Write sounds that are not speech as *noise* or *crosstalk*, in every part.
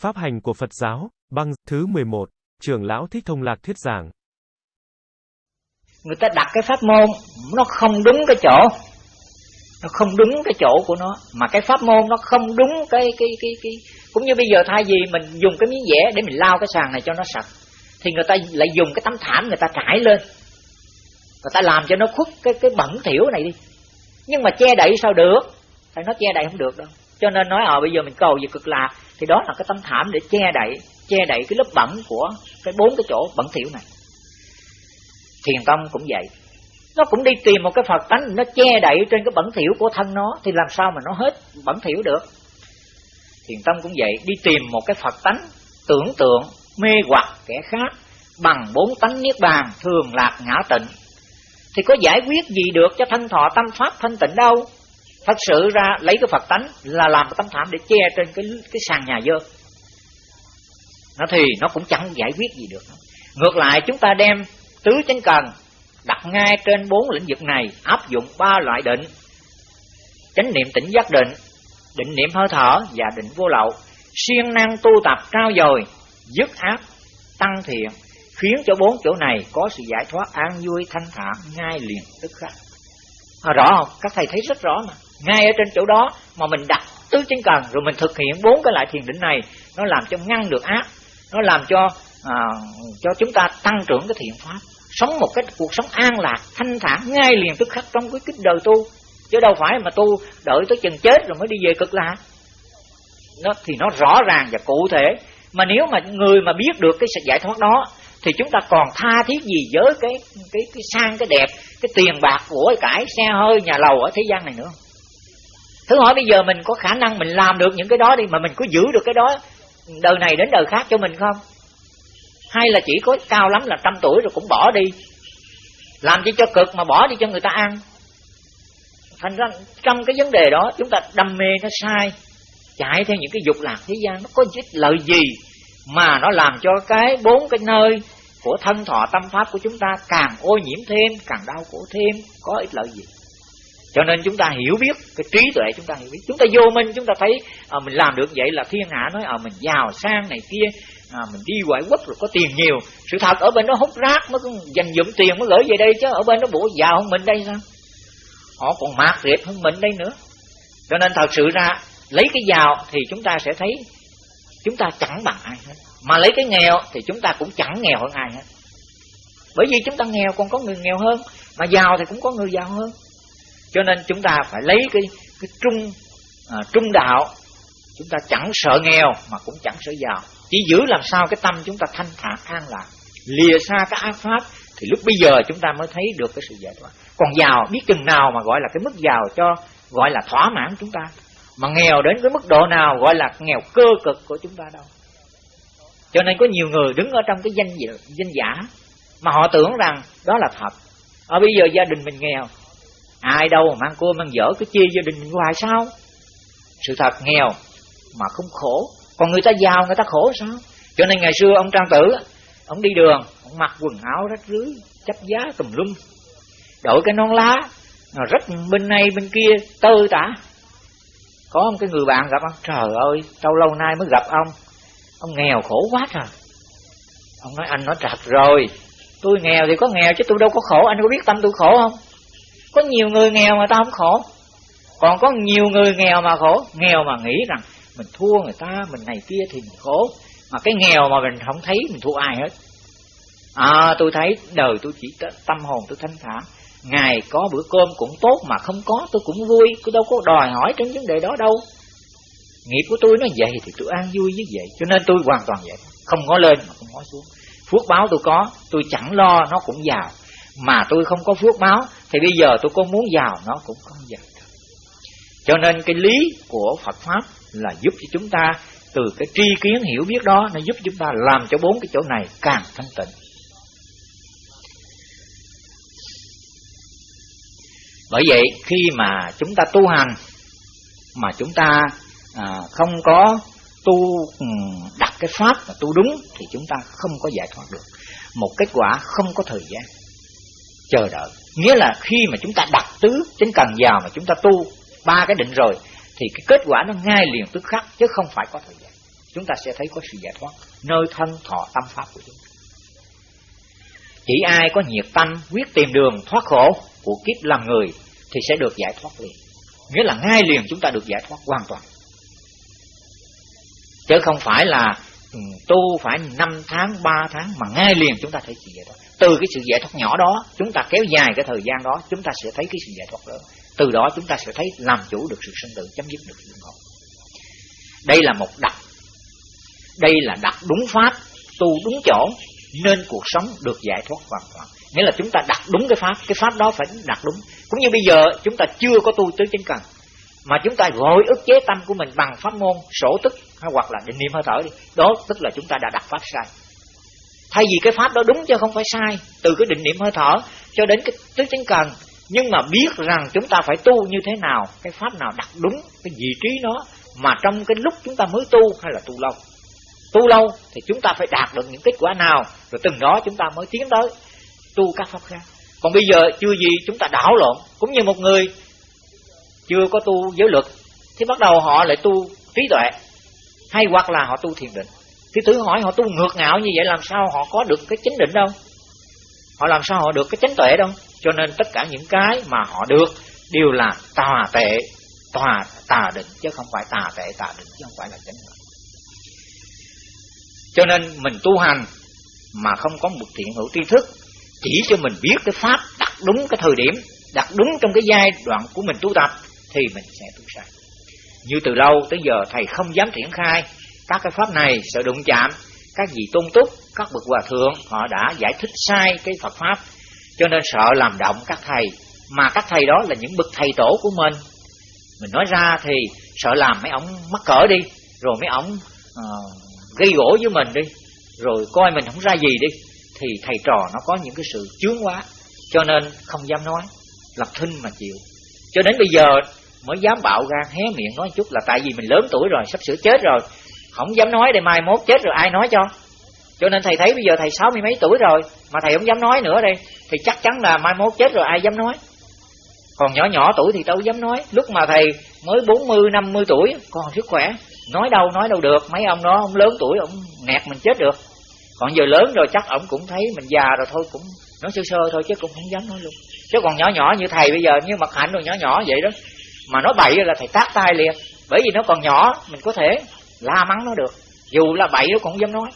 Pháp hành của Phật giáo, băng, thứ 11, trưởng lão Thích Thông Lạc thuyết giảng. Người ta đặt cái pháp môn, nó không đúng cái chỗ. Nó không đúng cái chỗ của nó. Mà cái pháp môn nó không đúng cái, cái, cái, cái. Cũng như bây giờ thay vì mình dùng cái miếng vẽ để mình lao cái sàn này cho nó sạch. Thì người ta lại dùng cái tấm thảm người ta trải lên. Người ta làm cho nó khuất cái, cái bẩn thiểu này đi. Nhưng mà che đậy sao được? phải nó che đậy không được đâu. Cho nên nói ờ bây giờ mình cầu về cực lạc thì đó là cái tấm thảm để che đậy che đậy cái lớp bẩn của cái bốn cái chỗ bẩn thỉu này. Thiền tông cũng vậy. Nó cũng đi tìm một cái phật tánh, nó che đậy trên cái bẩn thỉu của thân nó, thì làm sao mà nó hết bẩn thỉu được? Thiền tông cũng vậy, đi tìm một cái phật tánh tưởng tượng mê hoặc kẻ khác bằng bốn tánh niết bàn thường lạc ngã tịnh. Thì có giải quyết gì được cho thân thọ tâm pháp thanh tịnh đâu? Thật sự ra lấy cái phật tánh là làm cái tấm thảm để che trên cái cái sàn nhà dơ. Nó thì nó cũng chẳng giải quyết gì được. Ngược lại chúng ta đem tứ chánh cần đặt ngay trên bốn lĩnh vực này áp dụng ba loại định. Chánh niệm tỉnh giác định định niệm hơi thở và định vô lậu. Siêng năng tu tập trao dồi dứt ác tăng thiện khiến cho bốn chỗ này có sự giải thoát an vui thanh thản ngay liền tức khắc. À, rõ không? Các thầy thấy rất rõ mà ngay ở trên chỗ đó mà mình đặt tứ chánh cần rồi mình thực hiện bốn cái loại thiền định này nó làm cho ngăn được ác nó làm cho à, cho chúng ta tăng trưởng cái thiện pháp sống một cái cuộc sống an lạc thanh thản ngay liền tức khắc trong cái kích đời tu. Chứ đâu phải mà tu đợi tới chừng chết rồi mới đi về cực lạc. Nó thì nó rõ ràng và cụ thể. Mà nếu mà người mà biết được cái sự giải thoát đó thì chúng ta còn tha thiết gì với cái cái cái sang cái đẹp cái tiền bạc của cải xe hơi nhà lầu ở thế gian này nữa? Thử hỏi bây giờ mình có khả năng mình làm được những cái đó đi mà mình có giữ được cái đó, đời này đến đời khác cho mình không? Hay là chỉ có cao lắm là trăm tuổi rồi cũng bỏ đi, làm chi cho cực mà bỏ đi cho người ta ăn? Thành ra trong cái vấn đề đó chúng ta đam mê nó sai, chạy theo những cái dục lạc thế gian, nó có ích lợi gì mà nó làm cho cái bốn cái nơi của thân thọ tâm pháp của chúng ta càng ô nhiễm thêm, càng đau khổ thêm, có ích lợi gì? Cho nên chúng ta hiểu biết cái trí tuệ chúng ta hiểu biết. Chúng ta vô minh chúng ta thấy à, mình làm được vậy là thiên hạ nói à, mình giàu sang này kia à, mình đi ngoại quốc rồi có tiền nhiều. Sự thật ở bên đó hút rác mới dành dụm tiền mới gửi về đây chứ ở bên đó bộ giàu hơn mình đây sao? Họ còn mạt rệp hơn mình đây nữa. Cho nên thật sự ra lấy cái giàu thì chúng ta sẽ thấy chúng ta chẳng bằng ai hết. Mà lấy cái nghèo thì chúng ta cũng chẳng nghèo hơn ai hết. Bởi vì chúng ta nghèo còn có người nghèo hơn mà giàu thì cũng có người giàu hơn cho nên chúng ta phải lấy cái cái trung à, trung đạo. Chúng ta chẳng sợ nghèo mà cũng chẳng sợ giàu. Chỉ giữ làm sao cái tâm chúng ta thanh thản an lạc. Lìa xa cái ác pháp thì lúc bây giờ chúng ta mới thấy được cái sự giải thoát. Còn giàu biết chừng nào mà gọi là cái mức giàu cho gọi là thỏa mãn chúng ta. Mà nghèo đến cái mức độ nào gọi là nghèo cơ cực của chúng ta đâu. Cho nên có nhiều người đứng ở trong cái danh danh giả mà họ tưởng rằng đó là thật. Ở bây giờ gia đình mình nghèo ai đâu mà mang cua, mang dở, cứ chia gia đình hoài sao? Sự thật, nghèo mà không khổ. Còn người ta giàu, người ta khổ sao? Cho nên ngày xưa ông trang tử, ông đi đường, ông mặc quần áo rách rưới, chấp giá tùm lum. Đội cái nón lá, nó rất bên này, bên kia, tơ tả. Có một cái người bạn gặp ông, trời ơi lâu lâu nay mới gặp ông. Ông nghèo khổ quá trời. Ông nói, anh nói trật rồi, tôi nghèo thì có nghèo chứ tôi đâu có khổ, anh có biết tâm tôi khổ không? Có nhiều người nghèo mà ta không khổ. Còn có nhiều người nghèo mà khổ. Nghèo mà nghĩ rằng mình thua người ta, mình này kia thì mình khổ. Mà cái nghèo mà mình không thấy, mình thua ai hết? À tôi thấy đời tôi chỉ tâm hồn tôi thanh thản. Ngày có bữa cơm cũng tốt mà không có, tôi cũng vui. Tôi đâu có đòi hỏi trên vấn đề đó đâu. Nghiệp của tôi nó vậy thì tôi an vui với vậy. Cho nên tôi hoàn toàn vậy. Không có lên mà không có xuống. Phước báo tôi có, tôi chẳng lo nó cũng giàu. Mà tôi không có phước báo thì bây giờ tôi có muốn giàu nó cũng không giàu cho nên cái lý của Phật pháp là giúp cho chúng ta từ cái tri kiến hiểu biết đó nó giúp chúng ta làm cho bốn cái chỗ này càng thanh tịnh. Bởi vậy khi mà chúng ta tu hành mà chúng ta à, không có tu ừ, đặt cái pháp mà tu đúng thì chúng ta không có giải thoát được. Một kết quả không có thời gian chờ đợi. Nghĩa là khi mà chúng ta đặt tứ chính cần vào mà chúng ta tu ba cái định rồi, thì cái kết quả nó ngay liền tức khắc, chứ không phải có thời gian. Chúng ta sẽ thấy có sự giải thoát nơi thân thọ tâm pháp của chúng ta. Chỉ ai có nhiệt tâm quyết tìm đường thoát khổ của kiếp làm người thì sẽ được giải thoát liền. Nghĩa là ngay liền chúng ta được giải thoát hoàn toàn. Chứ không phải là tu phải 5 tháng 3 tháng mà ngay liền chúng ta thấy sự giải thoát. Từ cái sự giải thoát nhỏ đó, chúng ta kéo dài cái thời gian đó, chúng ta sẽ thấy cái sự giải thoát lớn. Từ đó chúng ta sẽ thấy làm chủ được sự sinh tử, chấm dứt được sự khổ. Đây là một đặc. Đây là đặt đúng pháp, tu đúng chỗ, nên cuộc sống được giải thoát hoàn toàn. Nghĩa là chúng ta đặt đúng cái pháp cái pháp đó phải đặt đúng. Cũng như bây giờ, chúng ta chưa có tu tứ chánh cần, mà chúng ta gọi ức chế tâm của mình bằng pháp môn, sổ tức hoặc là định niệm hơi thở đi. Đó, tức là chúng ta đã đặt pháp sai. Thay vì cái pháp đó đúng chứ không phải sai, từ cái định niệm hơi thở cho đến cái tứ chánh cần, nhưng mà biết rằng chúng ta phải tu như thế nào, cái pháp nào đặt đúng cái vị trí nó, mà trong cái lúc chúng ta mới tu hay là tu lâu. Tu lâu thì chúng ta phải đạt được những kết quả nào, rồi từng đó chúng ta mới tiến tới tu các pháp khác. Còn bây giờ chưa gì chúng ta đảo lộn. Cũng như một người chưa có tu giới luật, thì bắt đầu họ lại tu trí tuệ hay hoặc là họ tu thiền định. Thì tự hỏi họ tu ngược ngạo như vậy làm sao họ có được cái chính định đâu? Họ làm sao họ được cái chánh tuệ đâu? Cho nên tất cả những cái mà họ được đều là tà tệ, tà tà định, chứ không phải tà tệ, tà định, chứ không phải là chánh định cho nên mình tu hành mà không có một thiện hữu tri thức, chỉ cho mình biết cái pháp đặt đúng cái thời điểm, đặt đúng trong cái giai đoạn của mình tu tập, thì mình sẽ tu sai như từ lâu tới giờ thầy không dám triển khai các cái pháp này sợ đụng chạm. Các vị tôn túc các bậc hòa thượng họ đã giải thích sai cái Phật pháp cho nên sợ làm động các thầy. Mà các thầy đó là những bậc thầy tổ của mình. Mình nói ra thì sợ làm mấy ông mắc cỡ đi rồi mấy ông uh, ờ, gây gỗ với mình đi rồi coi mình không ra gì đi thì thầy trò nó có những cái sự chướng quá cho nên không dám nói lập thinh mà chịu. Cho đến bây giờ mới dám bạo gan hé miệng nói chút là tại vì mình lớn tuổi rồi, sắp sửa chết rồi. Không dám nói để mai mốt chết rồi ai nói cho. Cho nên thầy thấy bây giờ thầy sáu mươi mấy tuổi rồi, mà thầy không dám nói nữa đây, thì chắc chắn là mai mốt chết rồi ai dám nói. Còn nhỏ nhỏ tuổi thì đâu dám nói. Lúc mà thầy mới bốn mươi, năm mươi tuổi còn sức khỏe, nói đâu nói đâu được. Mấy ông đó, ông lớn tuổi, ông nẹt mình chết được. Còn giờ lớn rồi chắc ông cũng thấy mình già rồi thôi, cũng nói sơ sơ thôi, chứ cũng không dám nói luôn. Chứ còn nhỏ nhỏ như thầy bây giờ, như mặt hạnh rồi nhỏ nhỏ vậy đó mà nói bậy là thầy tát tay liền. Bởi vì nó còn nhỏ mình có thể la mắng nó được. Dù là bậy nó cũng không dám nói.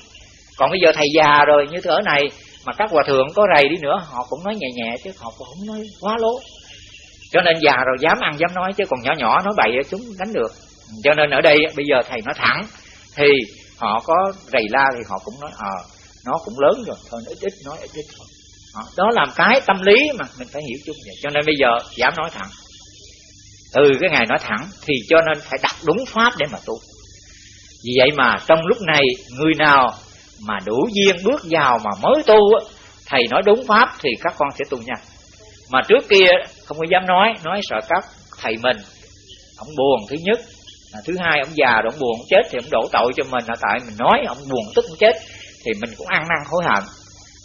Còn bây giờ thầy già rồi như thế này mà các hòa thượng có rầy đi nữa họ cũng nói nhẹ nhẹ chứ họ cũng không nói quá lố. Cho nên già rồi dám ăn dám nói chứ còn nhỏ nhỏ nói bậy chúng đánh được. Cho nên ở đây bây giờ thầy nói thẳng thì họ có rầy la thì họ cũng nói ờ à, nó cũng lớn rồi thôi ít ít nói ít ít thôi. Đó làm cái tâm lý mà mình phải hiểu chung vậy. Cho nên bây giờ dám nói thẳng từ cái ngày nói thẳng thì cho nên phải đặt đúng pháp để mà tu. Vì vậy mà trong lúc này, người nào mà đủ duyên bước vào mà mới tu thầy nói đúng pháp thì các con sẽ tu nhanh. Mà trước kia, không có dám nói nói sợ các thầy mình, ông buồn thứ nhất thứ hai ông già rồi ông buồn ông chết thì ông đổ tội cho mình. Là tại mình nói ông buồn tức ông chết thì mình cũng ăn năn hối hận.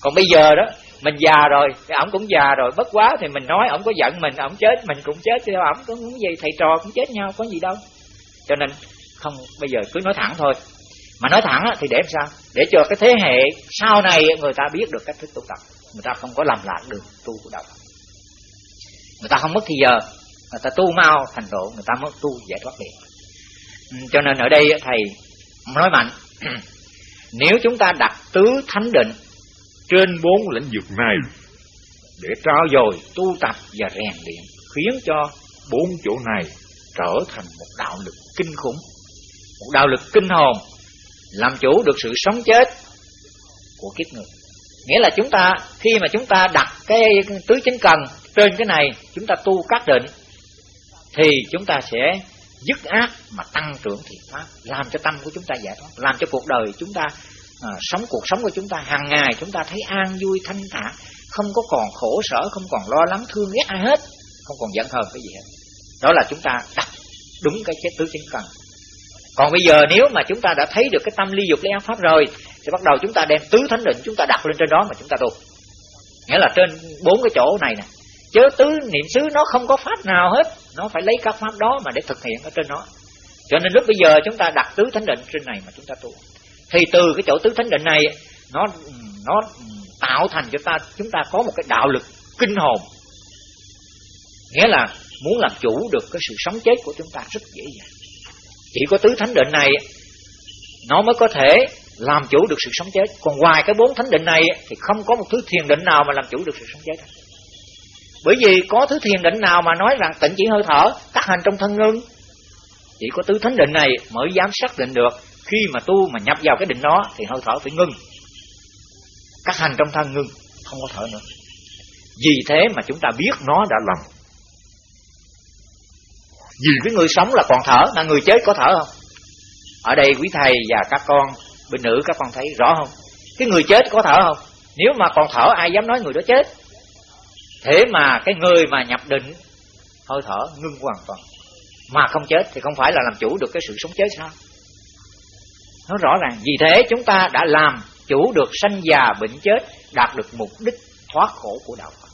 Còn bây giờ đó mình già rồi, thì ổng cũng già rồi. Bất quá thì mình nói ổng có giận mình, ổng chết, mình cũng chết. Theo ổng có muốn gì, thầy trò cũng chết nhau, có gì đâu. Cho nên, không, bây giờ cứ nói thẳng thôi. Mà nói thẳng thì để làm sao? Để cho cái thế hệ sau này người ta biết được cách thức tu tập. Người ta không có làm lạc đường tu của đạo người ta không mất thì giờ, người ta tu mau thành độ người ta mất tu giải thoát liền. Ừ, cho nên ở đây thầy nói mạnh. *clears throat* Nếu chúng ta đặt tứ thánh định trên bốn lĩnh vực này. Để trao dồi, tu tập và rèn luyện khiến cho bốn chỗ này trở thành một đạo lực kinh khủng, một đạo lực kinh hồn, làm chủ được sự sống chết của kiếp người. Nghĩa là chúng ta, khi mà chúng ta đặt cái tứ chính cần trên cái này, chúng ta tu các định, thì chúng ta sẽ dứt ác mà tăng trưởng thiện pháp, làm cho tâm của chúng ta giải thoát, làm cho cuộc đời chúng ta à, sống cuộc sống của chúng ta hàng ngày chúng ta thấy an vui thanh thản không có còn khổ sở không còn lo lắng thương ghét ai hết không còn giận hờn cái gì hết. Đó là chúng ta đặt đúng cái chết tứ chính cần còn bây giờ nếu mà chúng ta đã thấy được cái tâm ly dục lấy ác pháp rồi thì bắt đầu chúng ta đem tứ thánh định chúng ta đặt lên trên đó mà chúng ta tu. Nghĩa là trên bốn cái chỗ này nè. Chớ tứ niệm xứ nó không có pháp nào hết nó phải lấy các pháp đó mà để thực hiện ở trên nó cho nên lúc bây giờ chúng ta đặt tứ thánh định trên này mà chúng ta tu thì từ cái chỗ tứ thánh định này, nó nó tạo thành cho ta, chúng ta có một cái đạo lực kinh hồn. Nghĩa là muốn làm chủ được cái sự sống chết của chúng ta rất dễ dàng. Chỉ có tứ thánh định này, nó mới có thể làm chủ được sự sống chết. Còn ngoài cái bốn thánh định này, thì không có một thứ thiền định nào mà làm chủ được sự sống chết. Bởi vì có thứ thiền định nào mà nói rằng tịnh chỉ hơi thở tác hành trong thân ngưng, chỉ có tứ thánh định này mới dám xác định được khi mà tu mà nhập vào cái định đó, thì hơi thở phải ngưng. Các hành trong thân ngưng, không có thở nữa. Vì thế mà chúng ta biết nó đã lầm vì cái người sống là còn thở, mà người chết có thở không? Ở đây quý thầy và các con, bên nữ, các con thấy rõ không? Cái người chết có thở không? Nếu mà còn thở, ai dám nói người đó chết? Thế mà cái người mà nhập định, hơi thở ngưng hoàn toàn. Mà không chết thì không phải là làm chủ được cái sự sống chết sao? Nó rõ ràng, vì thế chúng ta đã làm chủ được sanh già bệnh chết, đạt được mục đích thoát khổ của đạo Phật.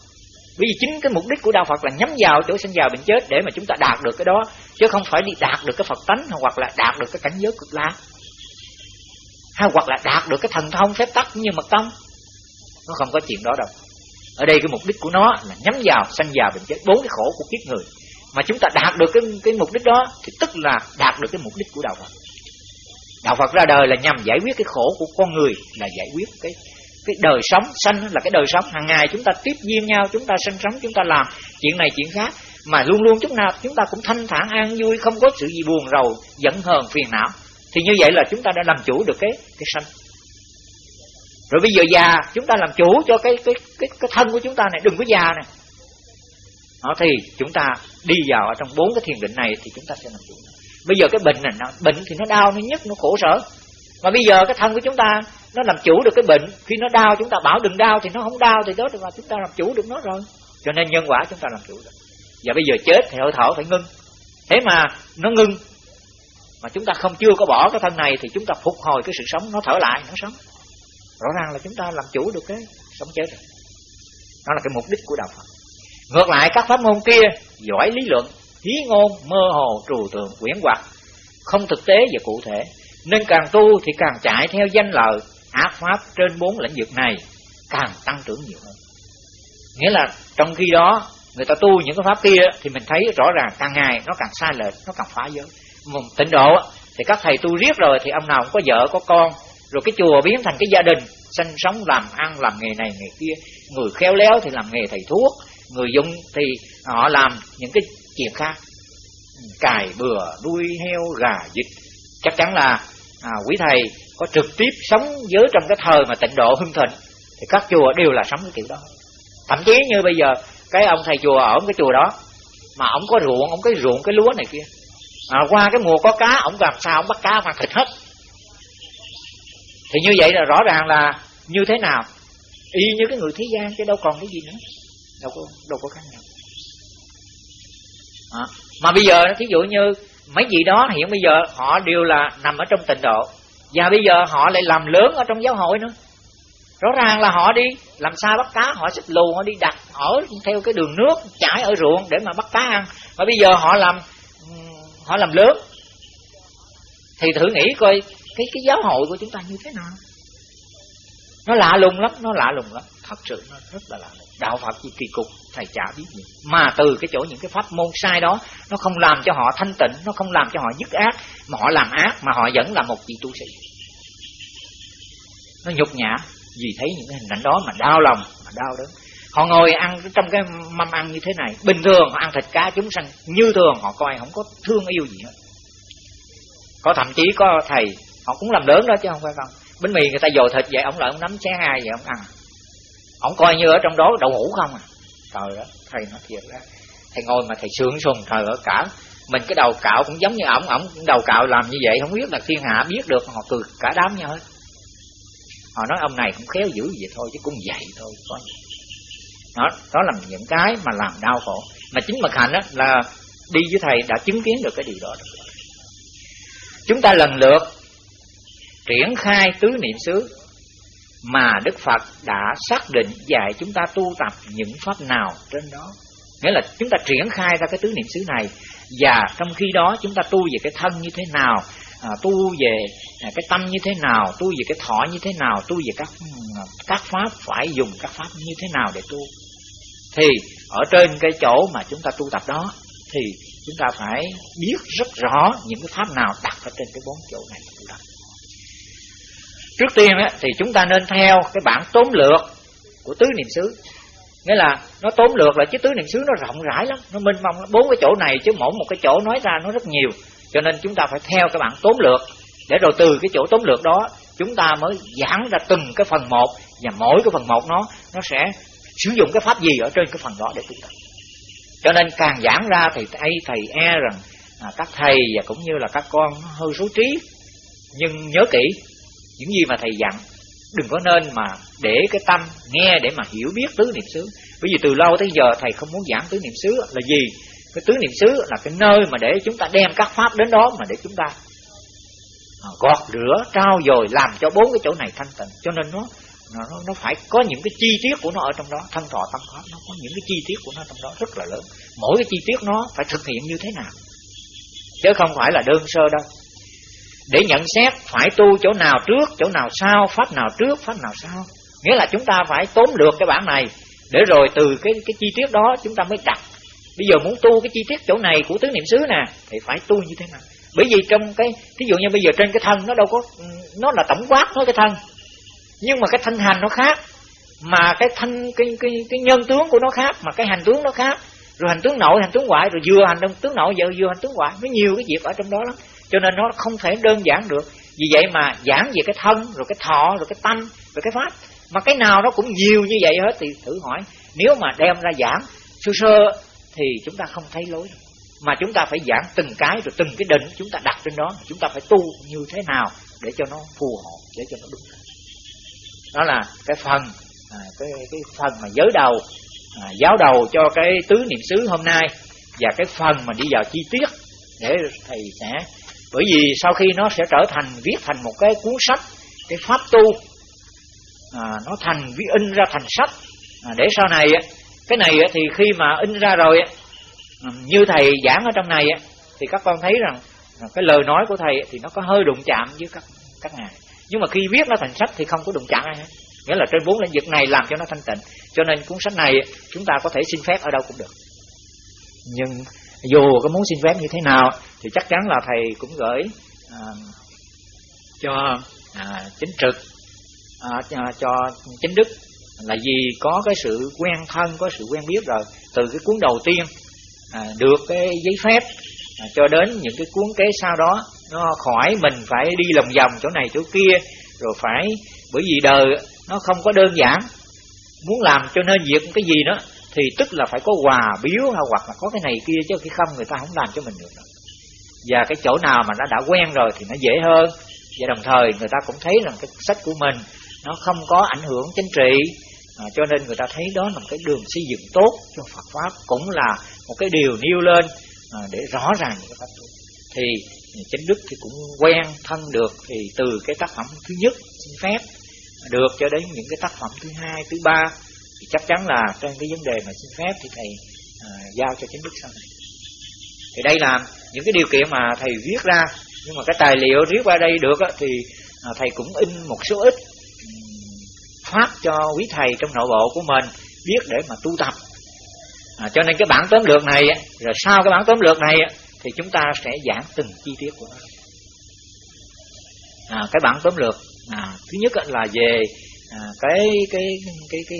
Vì chính cái mục đích của đạo Phật là nhắm vào chỗ sanh già bệnh chết để mà chúng ta đạt được cái đó, chứ không phải đi đạt được cái Phật tánh hoặc là đạt được cái cảnh giới cực lạc. Hay hoặc là đạt được cái thần thông phép tắc như mật tông. Nó không có chuyện đó đâu. Ở đây cái mục đích của nó là nhắm vào sanh già bệnh chết, bốn cái khổ của kiếp người. Mà chúng ta đạt được cái cái mục đích đó, thì tức là đạt được cái mục đích của đạo Phật đạo Phật ra đời là nhằm giải quyết cái khổ của con người, là giải quyết cái cái đời sống. Sanh là cái đời sống. Hàng ngày chúng ta tiếp duyên nhau, chúng ta sinh sống, chúng ta làm chuyện này, chuyện khác. Mà luôn luôn chúng nào chúng ta cũng thanh thản, an vui, không có sự gì buồn rầu, giận hờn, phiền não. Thì như vậy là chúng ta đã làm chủ được cái cái sanh. Rồi bây giờ già, chúng ta làm chủ cho cái cái cái cái thân của chúng ta này. Đừng có già này đó, thì chúng ta đi vào ở trong bốn cái thiền định này thì chúng ta sẽ làm chủ bây giờ cái bệnh này nó bệnh thì nó đau, nó nhức, nó khổ sở. Mà bây giờ cái thân của chúng ta, nó làm chủ được cái bệnh. Khi nó đau, chúng ta bảo đừng đau, thì nó không đau, thì đó là chúng ta làm chủ được nó rồi. Cho nên nhân quả chúng ta làm chủ được. Và bây giờ chết thì hơi thở phải ngưng. Thế mà nó ngưng, mà chúng ta không chưa có bỏ cái thân này, thì chúng ta phục hồi cái sự sống, nó thở lại, nó sống. Rõ ràng là chúng ta làm chủ được cái sống chết rồi. Đó là cái mục đích của đạo Phật. Ngược lại, các pháp môn kia giỏi lý luận hí ngôn, mơ hồ, trừu tượng, quyển hoặc không thực tế và cụ thể, nên càng tu thì càng chạy theo danh lợi, ác pháp trên bốn lĩnh vực này càng tăng trưởng nhiều hơn. Nghĩa là trong khi đó, người ta tu những cái pháp kia thì mình thấy rõ ràng càng ngày nó càng sai lệch, nó càng phá giới. Một tịnh độ thì các thầy tu riết rồi thì ông nào cũng có vợ, có con, rồi cái chùa biến thành cái gia đình, sinh sống làm ăn, làm nghề này, nghề kia. Người khéo léo thì làm nghề thầy thuốc, người dùng thì họ làm những cái chuyện khác. Cài bừa nuôi heo gà vịt. Chắc chắn là à, quý thầy có trực tiếp sống với trong cái thời mà tịnh độ hưng thịnh thì các chùa đều là sống cái kiểu đó. Thậm chí như bây giờ cái ông thầy chùa ở cái chùa đó mà ông có ruộng ông cái ruộng cái lúa này kia. À, qua cái mùa có cá ông làm sao ông bắt cá mà thịt hết. Thì như vậy là rõ ràng là như thế nào? Y như cái người thế gian chứ đâu còn cái gì nữa. Đâu có đâu có khác nhau à, mà bây giờ thí dụ như mấy vị đó hiện bây giờ họ đều là nằm ở trong tịnh độ và bây giờ họ lại làm lớn ở trong giáo hội nữa. Rõ ràng là họ đi làm sao bắt cá họ xích lù họ đi đặt ở theo cái đường nước chảy ở ruộng để mà bắt cá ăn. Mà bây giờ họ làm họ làm lớn. Thì thử nghĩ coi cái cái giáo hội của chúng ta như thế nào? Nó lạ lùng lắm nó lạ lùng lắm sự nó rất là lạ. Lùng đạo phật gì kỳ cục, thầy chả biết gì. Mà từ cái chỗ những cái pháp môn sai đó, nó không làm cho họ thanh tịnh, nó không làm cho họ dứt ác, mà họ làm ác, mà họ vẫn là một vị tu sĩ. Nó nhục nhã vì thấy những cái hình ảnh đó mà đau lòng, mà đau đớn. Họ ngồi ăn trong cái mâm ăn như thế này, bình thường họ ăn thịt cá chúng sanh, như thường họ coi không có thương yêu gì hết. Có thậm chí có thầy, họ cũng làm lớn đó chứ không phải không. Bánh mì người ta dồi thịt vậy, ông lại ông nắm xé hai vậy, ông ăn ông coi như ở trong đó đậu hũ không à? Trời đó thầy nói thiệt đó thầy ngồi mà thầy sướng sùng, trời ở cả mình cái đầu cạo cũng giống như ổng ổng đầu cạo làm như vậy. Không biết là thiên hạ biết được họ cười cả đám nhau hết. Họ nói ông này cũng khéo dữ vậy thôi, chứ cũng vậy thôi có đó đó là những cái mà làm đau khổ. Mà chính mật hạnh đó là đi với thầy đã chứng kiến được cái điều đó chúng ta lần lượt triển khai tứ niệm xứ mà Đức Phật đã xác định dạy chúng ta tu tập những pháp nào trên đó. Nghĩa là chúng ta triển khai ra cái tứ niệm xứ này và trong khi đó chúng ta tu về cái thân như thế nào à, tu về à, cái tâm như thế nào tu về cái thọ như thế nào tu về các à, các pháp phải dùng các pháp như thế nào để tu. Thì ở trên cái chỗ mà chúng ta tu tập đó thì chúng ta phải biết rất rõ những cái pháp nào đặt ở trên cái bốn chỗ này tu tập trước tiên á, thì chúng ta nên theo cái bản tóm lược của tứ niệm xứ. Nghĩa là nó tóm lược là chứ tứ niệm xứ nó rộng rãi lắm nó minh mông bốn cái chỗ này chứ mỗi một cái chỗ nói ra nó rất nhiều. Cho nên chúng ta phải theo cái bản tóm lược. Để rồi từ cái chỗ tóm lược đó chúng ta mới giảng ra từng cái phần một. Và mỗi cái phần một nó nó sẽ sử dụng cái pháp gì ở trên cái phần đó để tu tập. Cho nên càng giảng ra thì thầy thầy e rằng à, các thầy và cũng như là các con hơi số trí. Nhưng nhớ kỹ những gì mà thầy dặn đừng có nên mà để cái tâm nghe để mà hiểu biết tứ niệm xứ. Bởi vì từ lâu tới giờ thầy không muốn giảng tứ niệm xứ là gì? Cái tứ niệm xứ là cái nơi mà để chúng ta đem các pháp đến đó mà để chúng ta à, gọt rửa trao dồi làm cho bốn cái chỗ này thanh tịnh. Cho nên nó nó, nó phải có những cái chi tiết của nó ở trong đó. Thân thọ tâm pháp nó có những cái chi tiết của nó trong đó rất là lớn. Mỗi cái chi tiết nó phải thực hiện như thế nào? Chứ không phải là đơn sơ đâu để nhận xét phải tu chỗ nào trước, chỗ nào sau, pháp nào trước, pháp nào sau. Nghĩa là chúng ta phải tóm lược cái bản này, để rồi từ cái cái chi tiết đó chúng ta mới đặt. Bây giờ muốn tu cái chi tiết chỗ này của tứ niệm xứ nè, thì phải tu như thế nào? Bởi vì trong cái ví dụ như bây giờ trên cái thân nó đâu có, nó là tổng quát nói cái thân. Nhưng mà cái thân hành nó khác, mà cái thân cái cái cái nhân tướng của nó khác, mà cái hành tướng nó khác. Rồi hành tướng nội, hành tướng ngoại, rồi vừa hành tướng nội, vừa vừa hành tướng ngoại. Nó nhiều cái việc ở trong đó lắm cho nên nó không thể đơn giản được. Vì vậy mà giảng về cái thân rồi cái thọ rồi cái tâm rồi cái pháp. Mà cái nào nó cũng nhiều như vậy hết thì thử hỏi nếu mà đem ra giảng sơ sơ thì chúng ta không thấy lối mà chúng ta phải giảng từng cái rồi từng cái định chúng ta đặt trên đó. Chúng ta phải tu như thế nào để cho nó phù hợp để cho nó đúng. Đó là cái phần à, cái cái phần mà giới đầu à, giáo đầu cho cái tứ niệm xứ hôm nay và cái phần mà đi vào chi tiết để thầy sẽ bởi vì sau khi nó sẽ trở thành viết thành một cái cuốn sách cái pháp tu à, nó thành viết in ra thành sách. À, để sau này cái này thì khi mà in ra rồi à, như thầy giảng ở trong này thì các con thấy rằng cái lời nói của thầy thì nó có hơi đụng chạm với các các ngài. Nhưng mà khi viết nó thành sách thì không có đụng chạm ai hết. Nghĩa là trên bốn lĩnh vực này làm cho nó thanh tịnh. Cho nên cuốn sách này chúng ta có thể xin phép ở đâu cũng được. Nhưng dù có muốn xin phép như thế nào thì chắc chắn là thầy cũng gửi à, cho à, chính trực à, cho, cho chính đức. Là vì có cái sự quen thân có sự quen biết rồi từ cái cuốn đầu tiên à, được cái giấy phép à, cho đến những cái cuốn kế sau đó nó khỏi mình phải đi lòng vòng chỗ này chỗ kia rồi phải bởi vì đời nó không có đơn giản. Muốn làm cho nên việc cái gì đó thì tức là phải có quà biếu hay hoặc là có cái này kia chứ khi không người ta không làm cho mình được đâu. và cái chỗ nào mà nó đã quen rồi thì nó dễ hơn và đồng thời người ta cũng thấy rằng cái sách của mình nó không có ảnh hưởng chính trị à, cho nên người ta thấy đó là một cái đường xây dựng tốt cho Phật pháp cũng là một cái điều nêu lên à, để rõ ràng những cái pháp tu thì chính đức thì cũng quen thân được thì từ cái tác phẩm thứ nhất xin phép được cho đến những cái tác phẩm thứ hai thứ ba thì chắc chắn là trên cái vấn đề mà xin phép thì thầy à, giao cho chính đức sau này. Thì đây là những cái điều kiện mà thầy viết ra nhưng mà cái tài liệu viết qua đây được á, thì à, thầy cũng in một số ít phát cho quý thầy trong nội bộ của mình biết để mà tu tập. À, cho nên cái bản tóm lược này rồi sau cái bản tóm lược này thì chúng ta sẽ giảng từng chi tiết của nó. À, cái bản tóm lược à, thứ nhất là về à, cái cái cái cái cái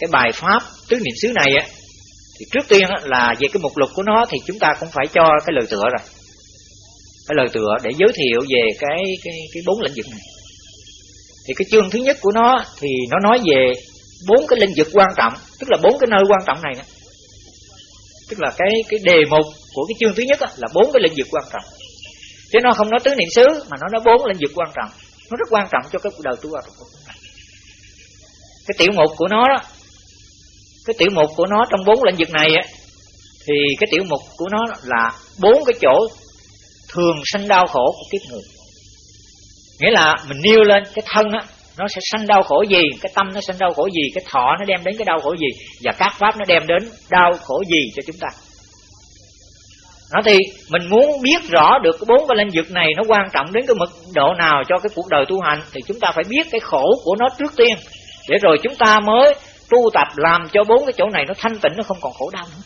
cái bài pháp tứ niệm xứ này á, thì trước tiên là về cái mục lục của nó thì chúng ta cũng phải cho cái lời tựa rồi. Cái lời tựa để giới thiệu về cái cái cái bốn lĩnh vực này. Thì cái chương thứ nhất của nó thì nó nói về bốn cái lĩnh vực quan trọng, tức là bốn cái nơi quan trọng này tức là cái cái đề mục của cái chương thứ nhất là bốn cái lĩnh vực quan trọng. Chứ nó không nói tứ niệm xứ, mà nó nói bốn lĩnh vực quan trọng. Nó rất quan trọng cho cái cuộc đời tu học của chúng ta. Cái tiểu mục của nó đó cái tiểu mục của nó trong bốn lĩnh vực này á, thì cái tiểu mục của nó là bốn cái chỗ thường sanh đau khổ của kiếp người nghĩa là mình nêu lên cái thân á, nó sẽ sanh đau khổ gì, cái tâm nó sanh đau khổ gì, cái thọ nó đem đến cái đau khổ gì, và các pháp nó đem đến đau khổ gì cho chúng ta. Nó thì mình muốn biết rõ được cái bốn cái lĩnh vực này nó quan trọng đến cái mức độ nào cho cái cuộc đời tu hành, thì chúng ta phải biết cái khổ của nó trước tiên, để rồi chúng ta mới tu tập làm cho bốn cái chỗ này nó thanh tịnh, nó không còn khổ đau nữa.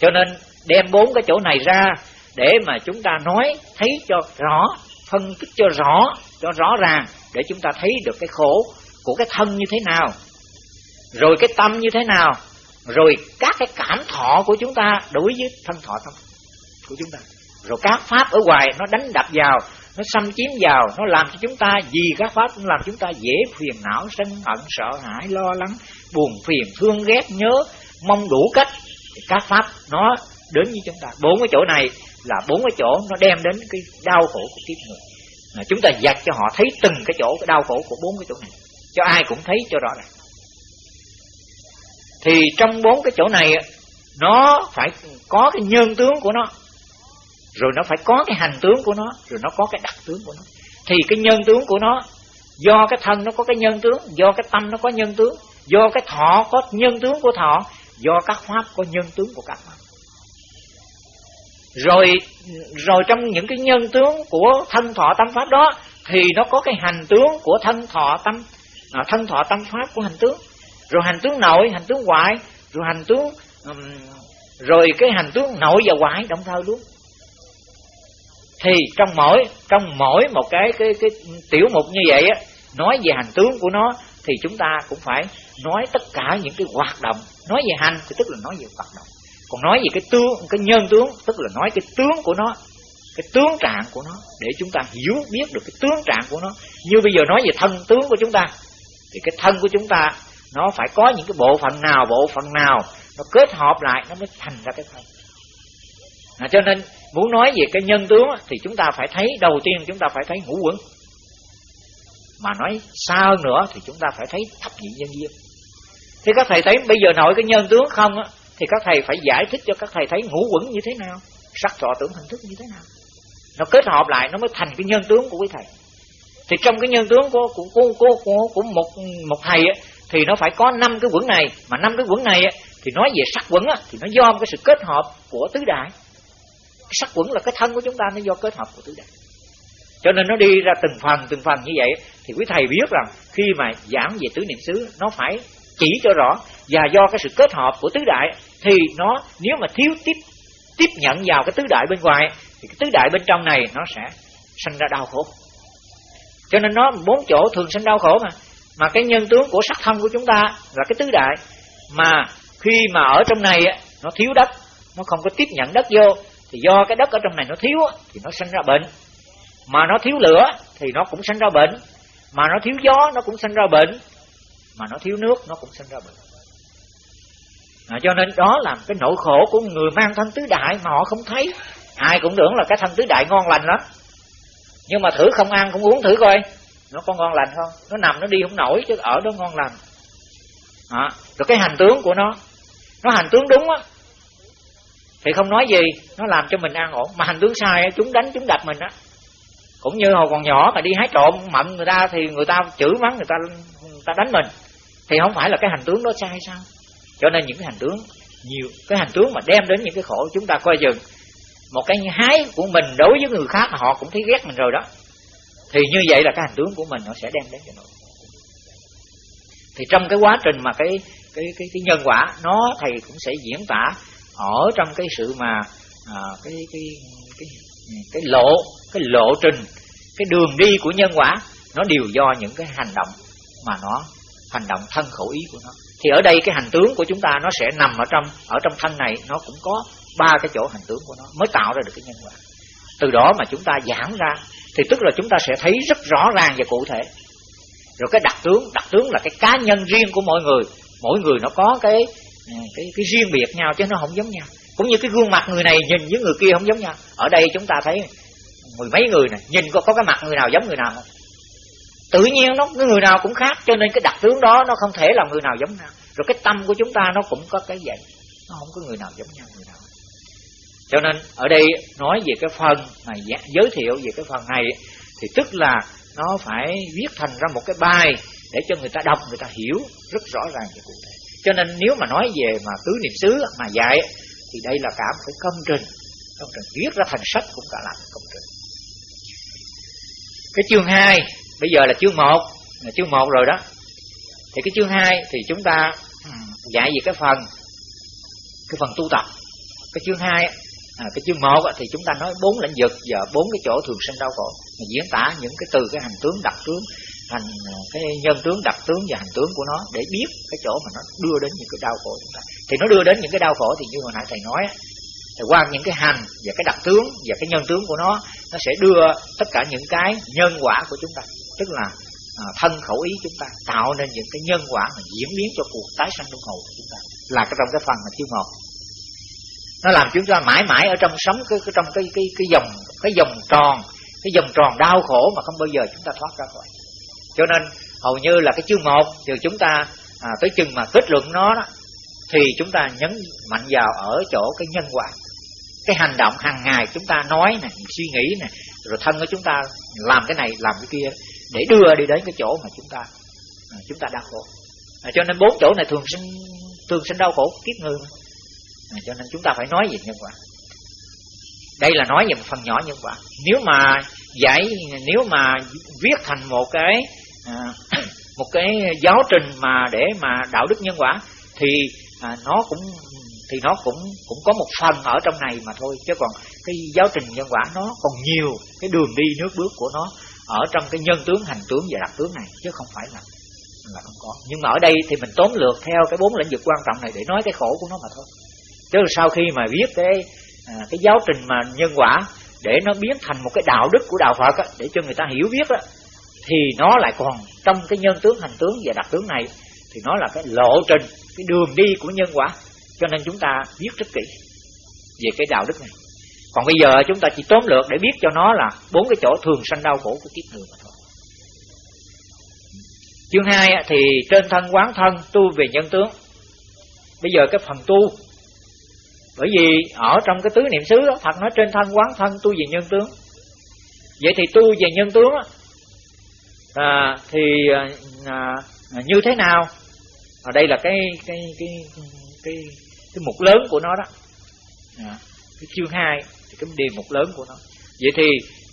Cho nên đem bốn cái chỗ này ra để mà chúng ta nói, thấy cho rõ, phân tích cho rõ cho rõ ràng để chúng ta thấy được cái khổ của cái thân như thế nào, rồi cái tâm như thế nào, rồi các cái cảm thọ của chúng ta đối với thân thọ tâm của chúng ta. Rồi các pháp ở ngoài nó đánh đập vào nó xâm chiếm vào, nó làm cho chúng ta, vì các pháp nó làm chúng ta dễ phiền não, sân hận, sợ hãi, lo lắng, buồn phiền, thương ghét, nhớ, mong đủ cách. Các pháp, nó đến với chúng ta. Bốn cái chỗ này là bốn cái chỗ nó đem đến cái đau khổ của kiếp người. Mà chúng ta dạch cho họ thấy từng cái chỗ cái đau khổ của bốn cái chỗ này. Cho ai cũng thấy cho rõ này. Thì trong bốn cái chỗ này nó phải có cái nhân tướng của nó rồi nó phải có cái hành tướng của nó rồi nó có cái đặc tướng của nó. Thì cái nhân tướng của nó do cái thân nó có cái nhân tướng do cái tâm nó có nhân tướng do cái thọ có nhân tướng của thọ do các pháp có nhân tướng của các pháp. Rồi rồi trong những cái nhân tướng của thân thọ tâm pháp đó thì nó có cái hành tướng của thân thọ tâm à, thân thọ tâm pháp của hành tướng. Rồi hành tướng nội hành tướng ngoại rồi hành tướng um, rồi cái hành tướng nội và ngoại đồng thời luôn thì trong mỗi trong mỗi một cái cái cái tiểu mục như vậy á nói về hành tướng của nó thì chúng ta cũng phải nói tất cả những cái hoạt động. Nói về hành thì tức là nói về hoạt động. Còn nói về cái tướng cái nhân tướng tức là nói cái tướng của nó cái tướng trạng của nó để chúng ta hiểu biết được cái tướng trạng của nó. Như bây giờ nói về thân tướng của chúng ta thì cái thân của chúng ta nó phải có những cái bộ phận nào bộ phận nào nó kết hợp lại nó mới thành ra cái thân. À, cho nên muốn nói về cái nhân tướng thì chúng ta phải thấy đầu tiên chúng ta phải thấy ngũ quẩn. Mà nói xa hơn nữa thì chúng ta phải thấy thập nhị nhân duyên. Thì các thầy thấy bây giờ nội cái nhân tướng không á thì các thầy phải giải thích cho các thầy thấy ngũ quẩn như thế nào sắc thọ tưởng hình thức như thế nào. Nó kết hợp lại nó mới thành cái nhân tướng của quý thầy. Thì trong cái nhân tướng của của của của, của, của một một thầy á, thì nó phải có năm cái quẩn này. Mà năm cái quẩn này á, thì nói về sắc quẩn á, thì nó do cái sự kết hợp của tứ đại sắc quẩn là cái thân của chúng ta nó do kết hợp của tứ đại cho nên nó đi ra từng phần từng phần như vậy, thì quý thầy biết rằng khi mà giảng về tứ niệm xứ, nó phải chỉ cho rõ và do cái sự kết hợp của tứ đại thì nó, nếu mà thiếu tiếp tiếp nhận vào cái tứ đại bên ngoài, thì cái tứ đại bên trong này nó sẽ sinh ra đau khổ. Cho nên nó bốn chỗ thường sinh đau khổ mà. Mà cái nhân tướng của sắc thân của chúng ta là cái tứ đại, mà khi mà ở trong này nó thiếu đất, nó không có tiếp nhận đất vô thì do cái đất ở trong này nó thiếu thì nó sinh ra bệnh. Mà nó thiếu lửa thì nó cũng sinh ra bệnh. Mà nó thiếu gió nó cũng sinh ra bệnh. Mà nó thiếu nước nó cũng sinh ra bệnh. À, cho nên đó là cái nỗi khổ của người mang thân tứ đại mà họ không thấy. Ai cũng tưởng là cái thân tứ đại ngon lành lắm. Nhưng mà thử không ăn cũng uống thử coi. Nó có ngon lành không? Nó nằm nó đi không nổi chứ ở đó ngon lành. À, rồi cái hành tướng của nó. Nó hành tướng đúng á thì không nói gì, nó làm cho mình an ổn. Mà hành tướng sai chúng đánh, chúng đập mình á. Cũng như hồi còn nhỏ mà đi hái trộm mận người ta thì người ta chửi mắng, người ta người ta đánh mình. Thì không phải là cái hành tướng đó sai sao? Cho nên những cái hành tướng, nhiều, cái hành tướng mà đem đến những cái khổ chúng ta coi chừng. Một cái hái của mình đối với người khác mà họ cũng thấy ghét mình rồi đó. Thì như vậy là cái hành tướng của mình nó sẽ đem đến cho nỗi thì trong cái quá trình mà cái cái cái cái nhân quả, nó thầy cũng sẽ diễn tả ở trong cái sự mà à, cái cái cái cái lộ cái lộ trình cái đường đi của nhân quả nó đều do những cái hành động mà nó hành động thân khẩu ý của nó. Thì ở đây cái hành tướng của chúng ta nó sẽ nằm ở trong ở trong thân này nó cũng có ba cái chỗ hành tướng của nó mới tạo ra được cái nhân quả. Từ đó mà chúng ta giảm ra thì tức là chúng ta sẽ thấy rất rõ ràng và cụ thể. Rồi cái đặc tướng đặc tướng là cái cá nhân riêng của mỗi người. Mỗi người nó có cái Ừ, cái cái riêng biệt nhau chứ nó không giống nhau. Cũng như cái gương mặt người này nhìn với người kia không giống nhau. Ở đây chúng ta thấy mười mấy người này nhìn có có cái mặt người nào giống người nào không? Tự nhiên nó người nào cũng khác, cho nên cái đặc tướng đó nó không thể là người nào giống nhau. Rồi cái tâm của chúng ta nó cũng có cái vậy. Nó không có người nào giống nhau, người nào. Cho nên ở đây nói về cái phần mà giới thiệu về cái phần này, thì tức là nó phải viết thành ra một cái bài để cho người ta đọc, người ta hiểu rất rõ ràng về cụ thể cho nên nếu mà nói về mà tứ niệm xứ mà dạy thì đây là cả một cái công trình. Công trình viết ra thành sách cũng cả là một công trình. Cái chương 2 bây giờ là chương 1 là chương 1 rồi đó. Thì cái chương 2 thì chúng ta dạy về cái phần cái phần tu tập. Cái chương 2 à, cái chương 1 thì chúng ta nói bốn lĩnh vực và bốn cái chỗ thường sinh đau khổ. Mà diễn tả những cái từ cái hành tướng đặc tướng thành ờ, cái nhân tướng đặc tướng và hành tướng của nó để biết cái chỗ mà nó đưa đến những cái đau khổ chúng ta. Thì nó đưa đến những cái đau khổ thì như hồi nãy thầy nói thì qua những cái hành và cái đặc tướng và cái nhân tướng của nó nó sẽ đưa tất cả những cái nhân quả của chúng ta tức là à, thân khẩu ý chúng ta tạo nên những cái nhân quả mà diễn biến cho cuộc tái sanh luân hồi của chúng ta. Là cái trong cái phần mà chương một nó làm chúng ta mãi mãi ở trong sống cái, cái trong cái cái cái dòng cái dòng tròn cái dòng tròn đau khổ mà không bao giờ chúng ta thoát ra khỏi cho nên hầu như là cái chương một thì chúng ta à, tới chừng mà kết luận nó đó thì chúng ta nhấn mạnh vào ở chỗ cái nhân quả. Cái hành động hàng ngày chúng ta nói nè suy nghĩ nè rồi thân của chúng ta làm cái này làm cái kia để đưa đi đến cái chỗ mà chúng ta à, chúng ta đau khổ. À, cho nên bốn chỗ này thường sinh thường sinh đau khổ kiếp người. À, cho nên chúng ta phải nói về nhân quả. Đây là nói về một phần nhỏ nhân quả. Nếu mà giải nếu mà viết thành một cái à, *coughs* một cái giáo trình mà để mà đạo đức nhân quả thì à, nó cũng thì nó cũng cũng có một phần ở trong này mà thôi. Chứ còn cái giáo trình nhân quả nó còn nhiều cái đường đi nước bước của nó ở trong cái nhân tướng hành tướng và đặc tướng này chứ không phải là là không có. Nhưng mà ở đây thì mình tóm lược theo cái bốn lĩnh vực quan trọng này để nói cái khổ của nó mà thôi. Chứ sau khi mà viết cái à, cái giáo trình mà nhân quả để nó biến thành một cái đạo đức của đạo Phật á, để cho người ta hiểu biết á, thì nó lại còn trong cái nhân tướng hành tướng và đặc tướng này thì nó là cái lộ trình cái đường đi của nhân quả. Cho nên chúng ta viết rất kỹ về cái đạo đức này. Còn bây giờ chúng ta chỉ tóm lược để biết cho nó là bốn cái chỗ thường sanh đau khổ của kiếp người mà thôi. Chương 2 thì trên thân quán thân tu về nhân tướng. Bây giờ cái phần tu. Bởi vì ở trong cái tứ niệm xứ đó Phật nói trên thân quán thân tu về nhân tướng. Vậy thì tu về nhân tướng đó, à, thì à, à, à, như thế nào? Ở đây là cái cái cái cái cái mục lớn của nó đó. À, cái chương 2 thì cái điều mục lớn của nó. Vậy thì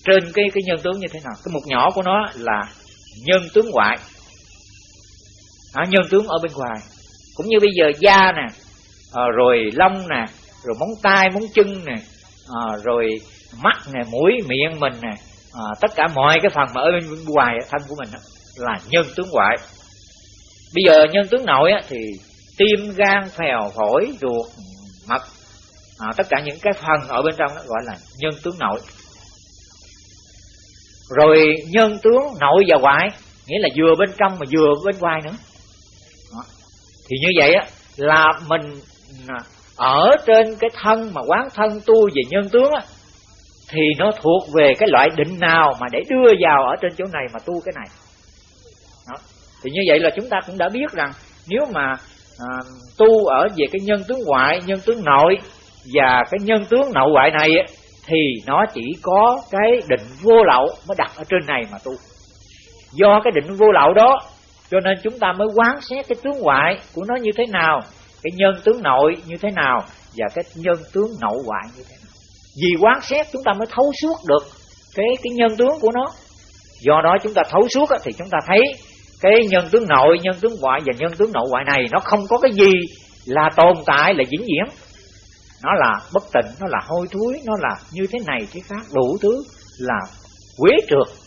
trên cái cái nhân tướng như thế nào? Cái mục nhỏ của nó là nhân tướng ngoại. À, nhân tướng ở bên ngoài. Cũng như bây giờ da nè à, rồi lông nè rồi móng tay móng chân nè à, rồi mắt nè mũi miệng mình nè à, tất cả mọi cái phần mà ở bên, ngoài thân của mình đó, là nhân tướng ngoại bây giờ nhân tướng nội á, thì tim gan phèo phổi ruột mật à, tất cả những cái phần ở bên trong đó gọi là nhân tướng nội. Rồi nhân tướng nội và ngoại nghĩa là vừa bên trong mà vừa bên ngoài nữa. Đó. thì như vậy á là mình à, ở trên cái thân mà quán thân tu về nhân tướng á thì nó thuộc về cái loại định nào mà để đưa vào ở trên chỗ này mà tu cái này. Đó. thì như vậy là chúng ta cũng đã biết rằng nếu mà à, tu ở về cái nhân tướng ngoại nhân tướng nội và cái nhân tướng nội ngoại này ấy, thì nó chỉ có cái định vô lậu mới đặt ở trên này mà tu. Do cái định vô lậu đó cho nên chúng ta mới quán xét cái tướng ngoại của nó như thế nào cái nhân tướng nội như thế nào và cái nhân tướng nội ngoại như thế nào vì quán xét chúng ta mới thấu suốt được cái cái nhân tướng của nó. Do đó chúng ta thấu suốt thì chúng ta thấy cái nhân tướng nội, nhân tướng ngoại và nhân tướng nội ngoại này nó không có cái gì là tồn tại, là vĩnh viễn. Nó là bất tịnh, nó là hôi thối, nó là như thế này thế khác, đủ thứ là quế trượt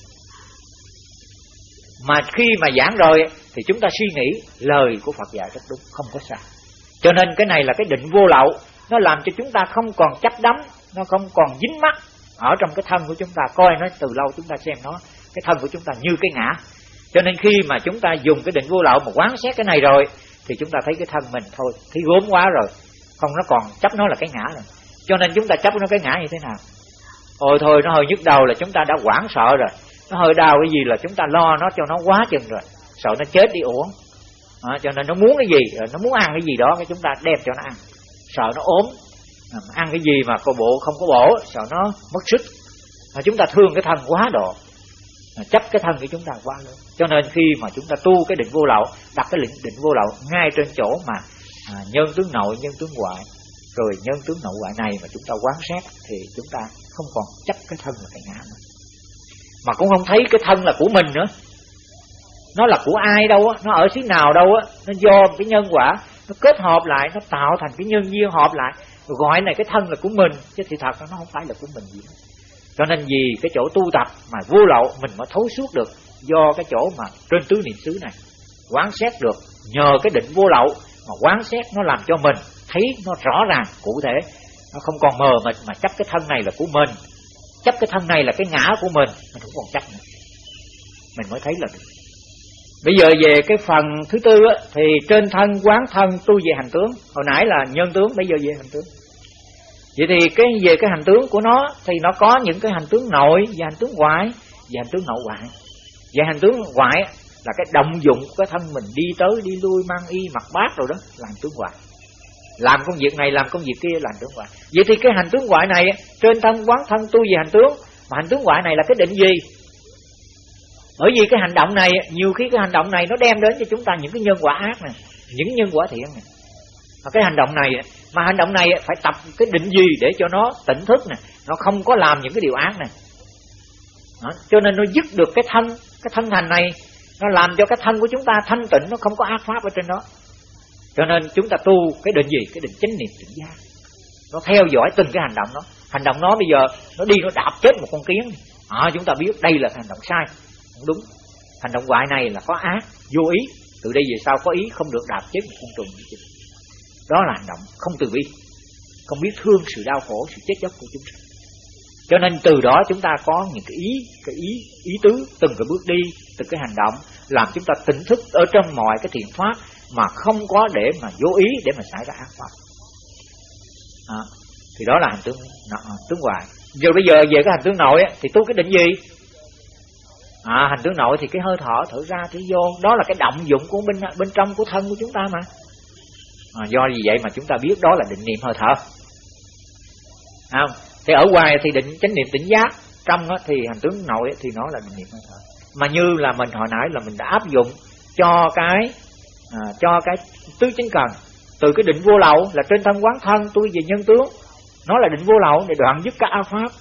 mà khi mà giảng rồi thì chúng ta suy nghĩ lời của Phật dạy rất đúng, không có sai. Cho nên cái này là cái định vô lậu, nó làm cho chúng ta không còn chấp đắm nó không còn dính mắt ở trong cái thân của chúng ta. Coi nó từ lâu chúng ta xem nó cái thân của chúng ta như cái ngã. Cho nên khi mà chúng ta dùng cái định vô lậu mà quán xét cái này rồi thì chúng ta thấy cái thân mình thôi thấy gốm quá rồi. Không nó còn chấp nó là cái ngã rồi cho nên chúng ta chấp nó cái ngã như thế nào? Ôi thôi nó hơi nhức đầu là chúng ta đã hoảng sợ rồi. Nó hơi đau cái gì là chúng ta lo nó cho nó quá chừng rồi. Sợ nó chết đi uổng. À, cho nên nó muốn cái gì? Nó muốn ăn cái gì đó cái chúng ta đem cho nó ăn. Sợ nó ốm ăn cái gì mà có bộ không có bổ sợ nó mất sức. Mà chúng ta thương cái thân quá độ chấp cái thân của chúng ta quá lớn. Cho nên khi mà chúng ta tu cái định vô lậu đặt cái định, định vô lậu ngay trên chỗ mà à, nhân tướng nội nhân tướng ngoại rồi nhân tướng nội ngoại này mà chúng ta quán xét thì chúng ta không còn chấp cái thân là cái ngã nữa. Mà cũng không thấy cái thân là của mình nữa. Nó là của ai đâu á nó ở xứ nào đâu á nó do cái nhân quả nó kết hợp lại nó tạo thành cái nhân duyên hợp lại gọi này cái thân là của mình, chứ thì thật nó không phải là của mình gì hết. Cho nên vì cái chỗ tu tập mà vô lậu, mình mới thấu suốt được do cái chỗ mà trên tứ niệm xứ này. Quán xét được, nhờ cái định vô lậu mà quán xét nó làm cho mình thấy nó rõ ràng, cụ thể. Nó không còn mờ mịt mà chấp cái thân này là của mình. Chấp cái thân này là cái ngã của mình mình không còn chấp nữa. Mình mới thấy là được bây giờ về cái phần thứ tư á, thì trên thân quán thân tu về hành tướng. Hồi nãy là nhân tướng bây giờ về hành tướng. Vậy thì cái về cái hành tướng của nó thì nó có những cái hành tướng nội và hành tướng ngoại và hành tướng nội ngoại. Và hành tướng ngoại là cái động dụng cái thân mình đi tới đi lui mang y mặc bát rồi đó là hành tướng ngoại. Làm công việc này làm công việc kia là hành tướng ngoại. Vậy thì cái hành tướng ngoại này trên thân quán thân tu về hành tướng mà hành tướng ngoại này là cái định gì? Bởi vì cái hành động này nhiều khi cái hành động này nó đem đến cho chúng ta những cái nhân quả ác này những nhân quả thiện này. Mà cái hành động này mà hành động này phải tập cái định gì để cho nó tỉnh thức nè nó không có làm những cái điều ác này đó. cho nên nó dứt được cái thân cái thân thành này nó làm cho cái thân của chúng ta thanh tịnh nó không có ác pháp ở trên đó. Cho nên chúng ta tu cái định gì? Cái định chánh niệm tỉnh giác. Nó theo dõi từng cái hành động đó. Hành động nó bây giờ nó đi nó đạp chết một con kiến. À, chúng ta biết đây là hành động sai không đúng. Hành động ngoại này là có ác vô ý. Từ đây về sau có ý không được đạp chết một con trùng đó là hành động không từ bi không biết thương sự đau khổ sự chết chóc của chúng sanh. Cho nên từ đó chúng ta có những cái ý cái ý ý tứ từng cái bước đi từng cái hành động làm chúng ta tỉnh thức ở trong mọi cái thiện pháp mà không có để mà vô ý để mà xảy ra ác pháp. À, thì đó là hành tướng à, tướng ngoại rồi bây giờ về cái hành tướng nội thì tu cái định gì? À, hành tướng nội thì cái hơi thở thở ra thở vô đó là cái động dụng của bên bên trong của thân của chúng ta mà. À, do vì vậy mà chúng ta biết đó là định niệm hơi thở. Không? Thì ở ngoài thì định chánh niệm tỉnh giác trong đó thì hành tướng nội thì nó là định niệm hơi thở. Mà như là mình hồi nãy là mình đã áp dụng cho cái à, cho cái tứ chính cần. Từ cái định vô lậu là trên thân quán thân tôi về nhân tướng nó là định vô lậu để đoạn dứt các a pháp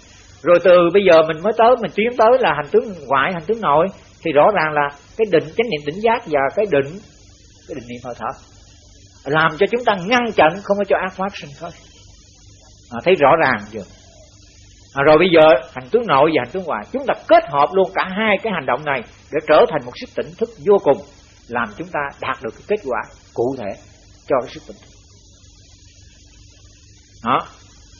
rồi từ bây giờ mình mới tới mình tiến tới là hành tướng ngoại hành tướng nội. Thì rõ ràng là cái định chánh niệm tỉnh giác và cái định cái định niệm hơi thở. Làm cho chúng ta ngăn chặn không có cho ác pháp sinh thôi à, thấy rõ ràng chưa? À, rồi bây giờ hành tướng nội và hành tướng ngoại chúng ta kết hợp luôn cả hai cái hành động này để trở thành một sức tỉnh thức vô cùng làm chúng ta đạt được cái kết quả cụ thể cho cái sức tỉnh thức. Đó.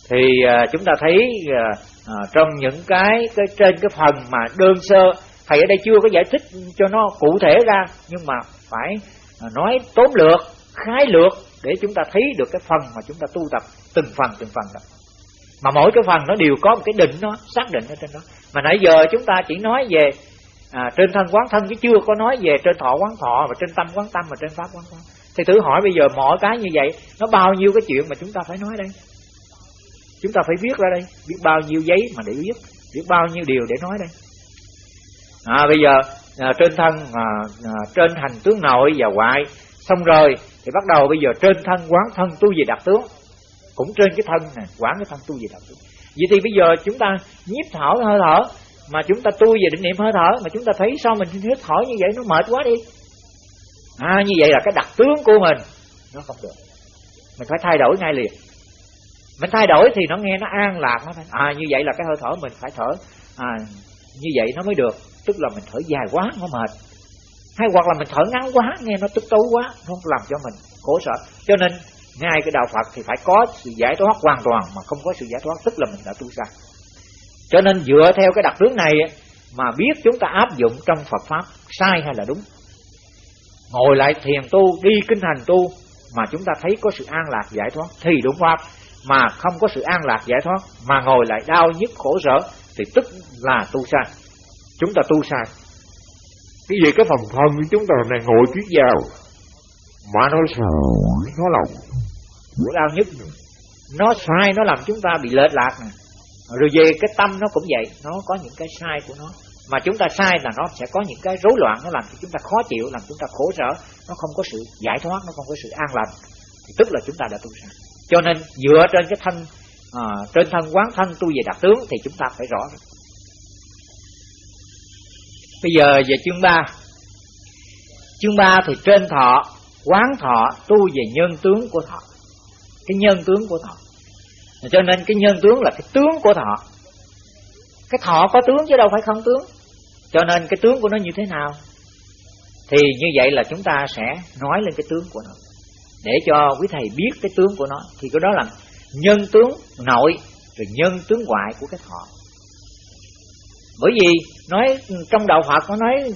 Thì à, chúng ta thấy à, à, trong những cái, cái trên cái phần mà đơn sơ thầy ở đây chưa có giải thích cho nó cụ thể ra nhưng mà phải à, nói tóm lược khái lược để chúng ta thấy được cái phần mà chúng ta tu tập từng phần từng phần đó. Mà mỗi cái phần nó đều có một cái định nó xác định ở trên đó. Mà nãy giờ chúng ta chỉ nói về à, trên thân quán thân chứ chưa có nói về trên thọ quán thọ và trên tâm quán tâm và trên pháp quán pháp. Thì thử hỏi bây giờ mọi cái như vậy nó bao nhiêu cái chuyện mà chúng ta phải nói đây? Chúng ta phải viết ra đây. Biết bao nhiêu giấy mà để viết. Biết bao nhiêu điều để nói đây. À, bây giờ à, trên thân à, à, trên hành tướng nội và ngoại xong rồi thì bắt đầu bây giờ trên thân quán thân tu về đặc tướng. Cũng trên cái thân này quán cái thân tu về đặc tướng. Vậy thì bây giờ chúng ta nhiếp thở hơi thở mà chúng ta tu về định niệm hơi thở mà chúng ta thấy sao mình hít thở như vậy nó mệt quá đi. À như vậy là cái đặc tướng của mình nó không được. Mình phải thay đổi ngay liền mình thay đổi thì nó nghe nó an lạc, nó phải à như vậy là cái hơi thở mình phải thở à như vậy nó mới được. Tức là mình thở dài quá, nó mệt. Hay hoặc là mình thở ngắn quá, nghe nó tức tối quá, nó làm cho mình khổ sở. Cho nên, ngay cái đạo Phật thì phải có sự giải thoát hoàn toàn mà không có sự giải thoát, tức là mình đã tu sai cho nên dựa theo cái đặc tướng này mà biết chúng ta áp dụng trong Phật pháp, sai hay là đúng? Ngồi lại thiền tu, đi kinh hành tu mà chúng ta thấy có sự an lạc, giải thoát, thì đúng pháp mà không có sự an lạc giải thoát mà ngồi lại đau nhức khổ sở thì tức là tu sai chúng ta tu sai. Cái gì? Cái phần thân của chúng ta này ngồi kiết vào mà nó sợ nó lòng. Của đau nhức. Nó sai nó làm chúng ta bị lệch lạc. Nè rồi về cái tâm nó cũng vậy. Nó có những cái sai của nó. Mà chúng ta sai là nó sẽ có những cái rối loạn nó làm cho chúng ta khó chịu làm chúng ta khổ sở. Nó không có sự giải thoát nó không có sự an lành thì tức là chúng ta đã tu sai cho nên dựa trên cái thân à, trên thân quán thân tu về đặc tướng thì chúng ta phải rõ bây giờ về chương 3 chương 3 thì trên thọ quán thọ tu về nhân tướng của thọ. Cái nhân tướng của thọ. Cho nên cái nhân tướng là cái tướng của thọ. Cái thọ có tướng chứ đâu phải không tướng. Cho nên cái tướng của nó như thế nào? Thì như vậy là chúng ta sẽ nói lên cái tướng của nó để cho quý thầy biết cái tướng của nó thì cái đó là nhân tướng nội rồi nhân tướng ngoại của cái thọ bởi vì nói trong đạo Phật nó nói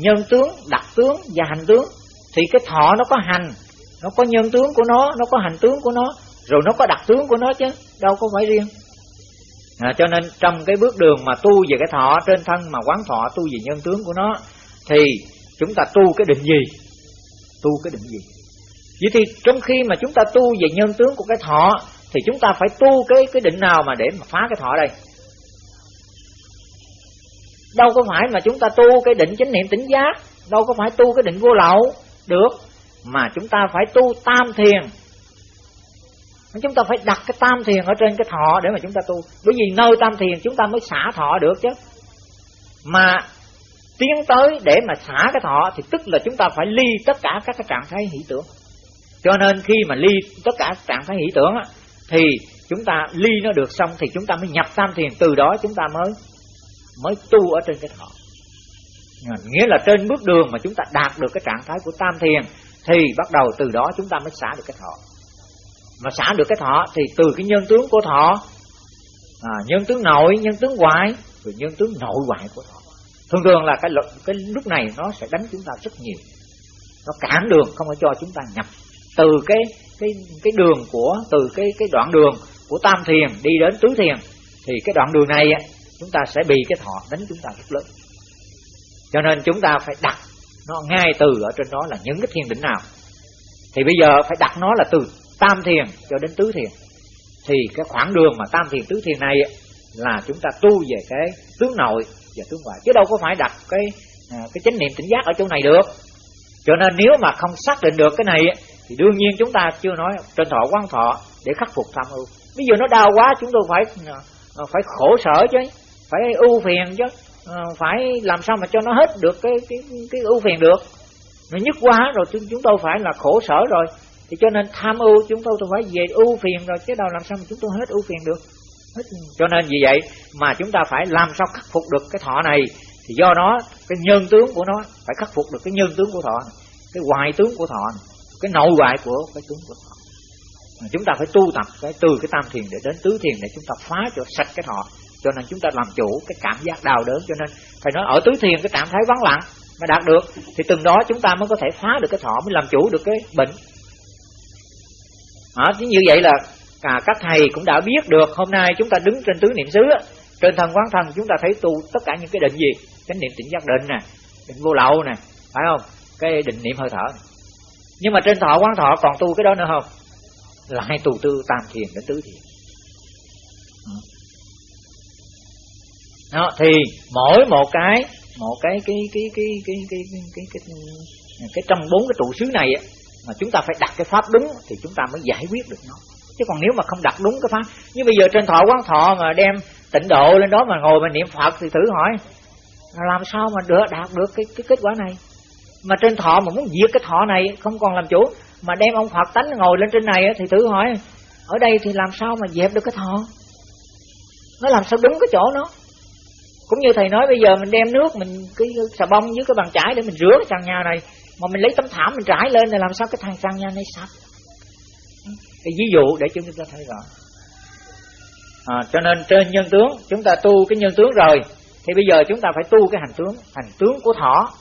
nhân tướng đặc tướng và hành tướng thì cái thọ nó có hành nó có nhân tướng của nó nó có hành tướng của nó rồi nó có đặc tướng của nó chứ đâu có phải riêng. À, cho nên trong cái bước đường mà tu về cái thọ trên thân mà quán thọ tu về nhân tướng của nó thì chúng ta tu cái định gì? Tu cái định gì? Vậy thì trong khi mà chúng ta tu về nhân tướng của cái thọ, thì chúng ta phải tu cái cái định nào mà để mà phá cái thọ đây? Đâu có phải mà chúng ta tu cái định chánh niệm tỉnh giác, đâu có phải tu cái định vô lậu, được. Mà chúng ta phải tu tam thiền. Chúng ta phải đặt cái tam thiền ở trên cái thọ để mà chúng ta tu. Bởi vì nơi tam thiền chúng ta mới xả thọ được chứ. Mà tiến tới để mà xả cái thọ thì tức là chúng ta phải ly tất cả các cái trạng thái hỷ tưởng cho nên khi mà ly tất cả trạng thái hỷ tưởng á, thì chúng ta ly nó được xong thì chúng ta mới nhập tam thiền. Từ đó chúng ta mới mới tu ở trên cái thọ. Nghĩa là trên bước đường mà chúng ta đạt được cái trạng thái của tam thiền thì bắt đầu từ đó chúng ta mới xả được cái thọ. Mà xả được cái thọ thì từ cái nhân tướng của thọ à, nhân tướng nội nhân tướng ngoại rồi nhân tướng nội ngoại của thọ. Thường thường là cái cái lúc này nó sẽ đánh chúng ta rất nhiều. Nó cản đường không có cho chúng ta nhập từ cái cái cái đường của, từ cái cái đoạn đường của tam thiền đi đến tứ thiền, thì cái đoạn đường này chúng ta sẽ bị cái thọ đánh chúng ta rất lớn. Cho nên chúng ta phải đặt nó ngay từ ở trên đó là những cái thiền định nào. Thì bây giờ phải đặt nó là từ tam thiền cho đến tứ thiền. Thì cái khoảng đường mà tam thiền, tứ thiền này là chúng ta tu về cái tướng nội và tướng ngoại. Chứ đâu có phải đặt cái à, cái chánh niệm tỉnh giác ở chỗ này được. Cho nên nếu mà không xác định được cái này thì đương nhiên chúng ta chưa nói trên thọ quán thọ để khắc phục tham ưu. Bây giờ nó đau quá chúng tôi phải ờ, ờ, phải khổ sở chứ phải ưu phiền chứ ờ, phải làm sao mà cho nó hết được cái cái cái ưu phiền được. Nó nhức quá rồi chúng chúng tôi phải là khổ sở rồi. Thì cho nên tham ưu chúng tôi tôi phải về ưu phiền rồi chứ đâu làm sao mà chúng tôi hết ưu phiền được. Hết. cho nên vì vậy mà chúng ta phải làm sao khắc phục được cái thọ này. Thì do đó cái nhân tướng của nó phải khắc phục được cái nhân tướng của thọ này, cái hoại tướng của thọ này, cái nội ngoại của cái tướng của thọ mà chúng ta phải tu tập cái từ cái tam thiền để đến tứ thiền để chúng ta phá cho sạch cái thọ. Cho nên chúng ta làm chủ cái cảm giác đau đớn cho nên phải nói ở tứ thiền cái trạng thái vắng lặng mà đạt được. Thì từng đó chúng ta mới có thể phá được cái thọ mới làm chủ được cái bệnh. À, như vậy là cả các thầy cũng đã biết được hôm nay chúng ta đứng trên tứ niệm xứ trên thân quán thân chúng ta thấy tu tất cả những cái định gì? Chánh niệm tỉnh giác định nè định vô lậu nè phải không? Cái định niệm hơi thở này nhưng mà trên thọ quán thọ còn tu cái đó nữa không lại tu tư tam thiền đến tứ thiền đó, thì mỗi một cái một cái cái cái cái cái cái cái cái, cái, cái, cái trong bốn cái trụ xứ này mà chúng ta phải đặt cái pháp đúng thì chúng ta mới giải quyết được nó chứ còn nếu mà không đặt đúng cái pháp như bây giờ trên thọ quán thọ mà đem tịnh độ lên đó mà ngồi mà niệm phật thì thử hỏi làm sao mà được đạt được cái cái kết quả này mà trên thọ mà muốn diệt cái thọ này không còn làm chủ. Mà đem ông phật tánh ngồi lên trên này thì thử hỏi ở đây thì làm sao mà dẹp được cái thọ? Nó làm sao đúng cái chỗ nó? Cũng như thầy nói bây giờ mình đem nước mình cái xà bông với cái bàn chải để mình rửa cái sàn nhà này mà mình lấy tấm thảm mình trải lên thì làm sao cái thằng sàn nhà này sạch? Cái ví dụ để chúng ta thấy rõ. À, cho nên trên nhân tướng chúng ta tu cái nhân tướng rồi thì bây giờ chúng ta phải tu cái hành tướng hành tướng của thọ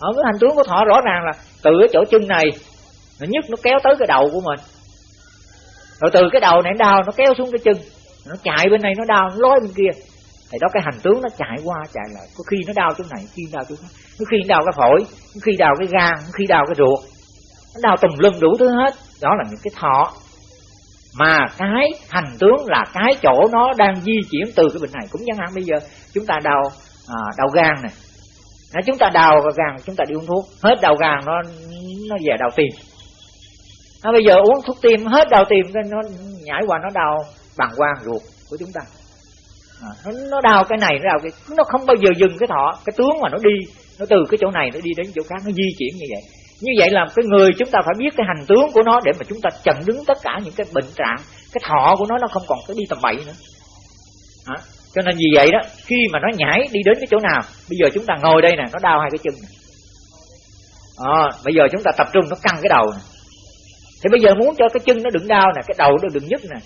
ở cái hành tướng của thọ rõ ràng là từ cái chỗ chân này nó nhức nó kéo tới cái đầu của mình. Rồi từ cái đầu này nó đau nó kéo xuống cái chân. Nó chạy bên này nó đau nó lói bên kia. Thì đó cái hành tướng nó chạy qua chạy lại. Có khi nó đau chỗ này khi đau chỗ khác. Có khi nó đau cái phổi có khi đau cái gan có khi đau cái ruột. Nó đau tùm lum đủ thứ hết. Đó là những cái thọ. Mà cái hành tướng là cái chỗ nó đang di chuyển từ cái bệnh này. Cũng chẳng hạn bây giờ chúng ta đau à, đau gan này nếu chúng ta đau gàng chúng ta đi uống thuốc. Hết đau gàng nó nó về đau tim. Nó bây giờ uống thuốc tim hết đau tim nó nhảy qua nó đau bằng quang ruột của chúng ta. À, nó, nó đau cái này nó đau cái nó không bao giờ dừng cái thọ cái tướng mà nó đi nó từ cái chỗ này nó đi đến chỗ khác nó di chuyển như vậy. Như vậy là cái người chúng ta phải biết cái hành tướng của nó để mà chúng ta chặn đứng tất cả những cái bệnh trạng cái thọ của nó nó không còn cái đi tầm bậy nữa. À, cho nên vì vậy đó khi mà nó nhảy đi đến cái chỗ nào bây giờ chúng ta ngồi đây nè nó đau hai cái chân này. À, ờ, bây giờ chúng ta tập trung nó căng cái đầu này. thì bây giờ muốn cho cái chân nó đừng đau nè cái đầu nó đừng nhức nè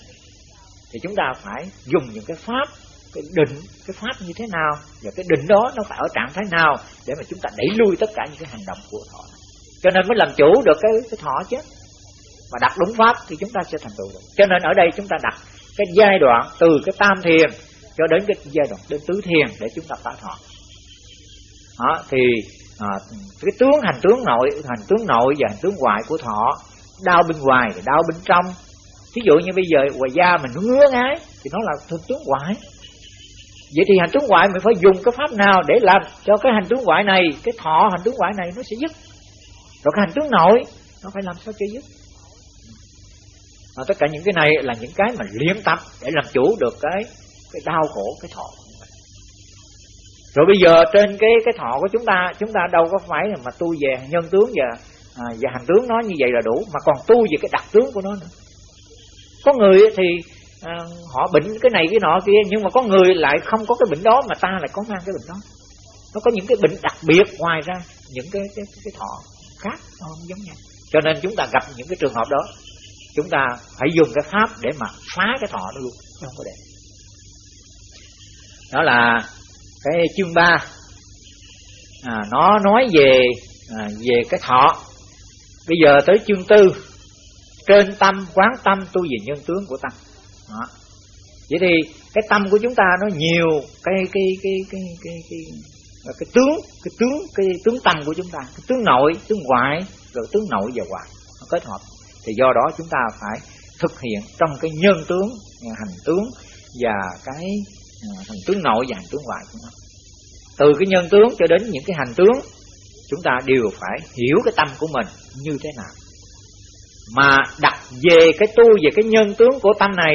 thì chúng ta phải dùng những cái pháp cái định cái pháp như thế nào và cái định đó nó phải ở trạng thái nào để mà chúng ta đẩy lui tất cả những cái hành động của thọ cho nên mới làm chủ được cái cái thọ chứ mà đặt đúng pháp thì chúng ta sẽ thành tựu được cho nên ở đây chúng ta đặt cái giai đoạn từ cái tam thiền cho đến cái giai đoạn đến tứ thiền để chúng ta phá thọ đó, thì à, cái tướng hành tướng nội hành tướng nội và hành tướng ngoại của thọ đau bên ngoài đau bên trong. Ví dụ như bây giờ ngoài da mình nó ngứa ngái thì nó là thân tướng ngoại vậy thì hành tướng ngoại mình phải dùng cái pháp nào để làm cho cái hành tướng ngoại này cái thọ hành tướng ngoại này nó sẽ dứt? Rồi cái hành tướng nội nó phải làm sao cho dứt? À, tất cả những cái này là những cái mà luyện tập để làm chủ được cái cái đau khổ cái thọ. Rồi bây giờ trên cái cái thọ của chúng ta chúng ta đâu có phải là mà tu về nhân tướng và à, và hành tướng nó như vậy là đủ mà còn tu về cái đặc tướng của nó nữa. Có người thì à, họ bệnh cái này cái nọ kia nhưng mà có người lại không có cái bệnh đó mà ta lại có mang cái bệnh đó. Nó có những cái bệnh đặc biệt ngoài ra những cái cái cái thọ khác nó không giống nhau. Cho nên chúng ta gặp những cái trường hợp đó chúng ta phải dùng cái pháp để mà phá cái thọ nó luôn không có để đó là cái chương 3 à, nó nói về à, về cái thọ. Bây giờ tới chương tư. Trên tâm quán tâm tu về nhân tướng của tâm. Đó. vậy thì cái tâm của chúng ta nó nhiều cái cái cái cái cái cái, cái, cái tướng cái tướng cái tướng tâm của chúng ta. Cái tướng nội tướng ngoại rồi tướng nội và ngoại. Nó kết hợp. Thì do đó chúng ta phải thực hiện trong cái nhân tướng hành tướng và cái à, tướng nội và hành tướng ngoại của nó. Từ cái nhân tướng cho đến những cái hành tướng chúng ta đều phải hiểu cái tâm của mình như thế nào. Mà đặt về cái tu về cái nhân tướng của tâm này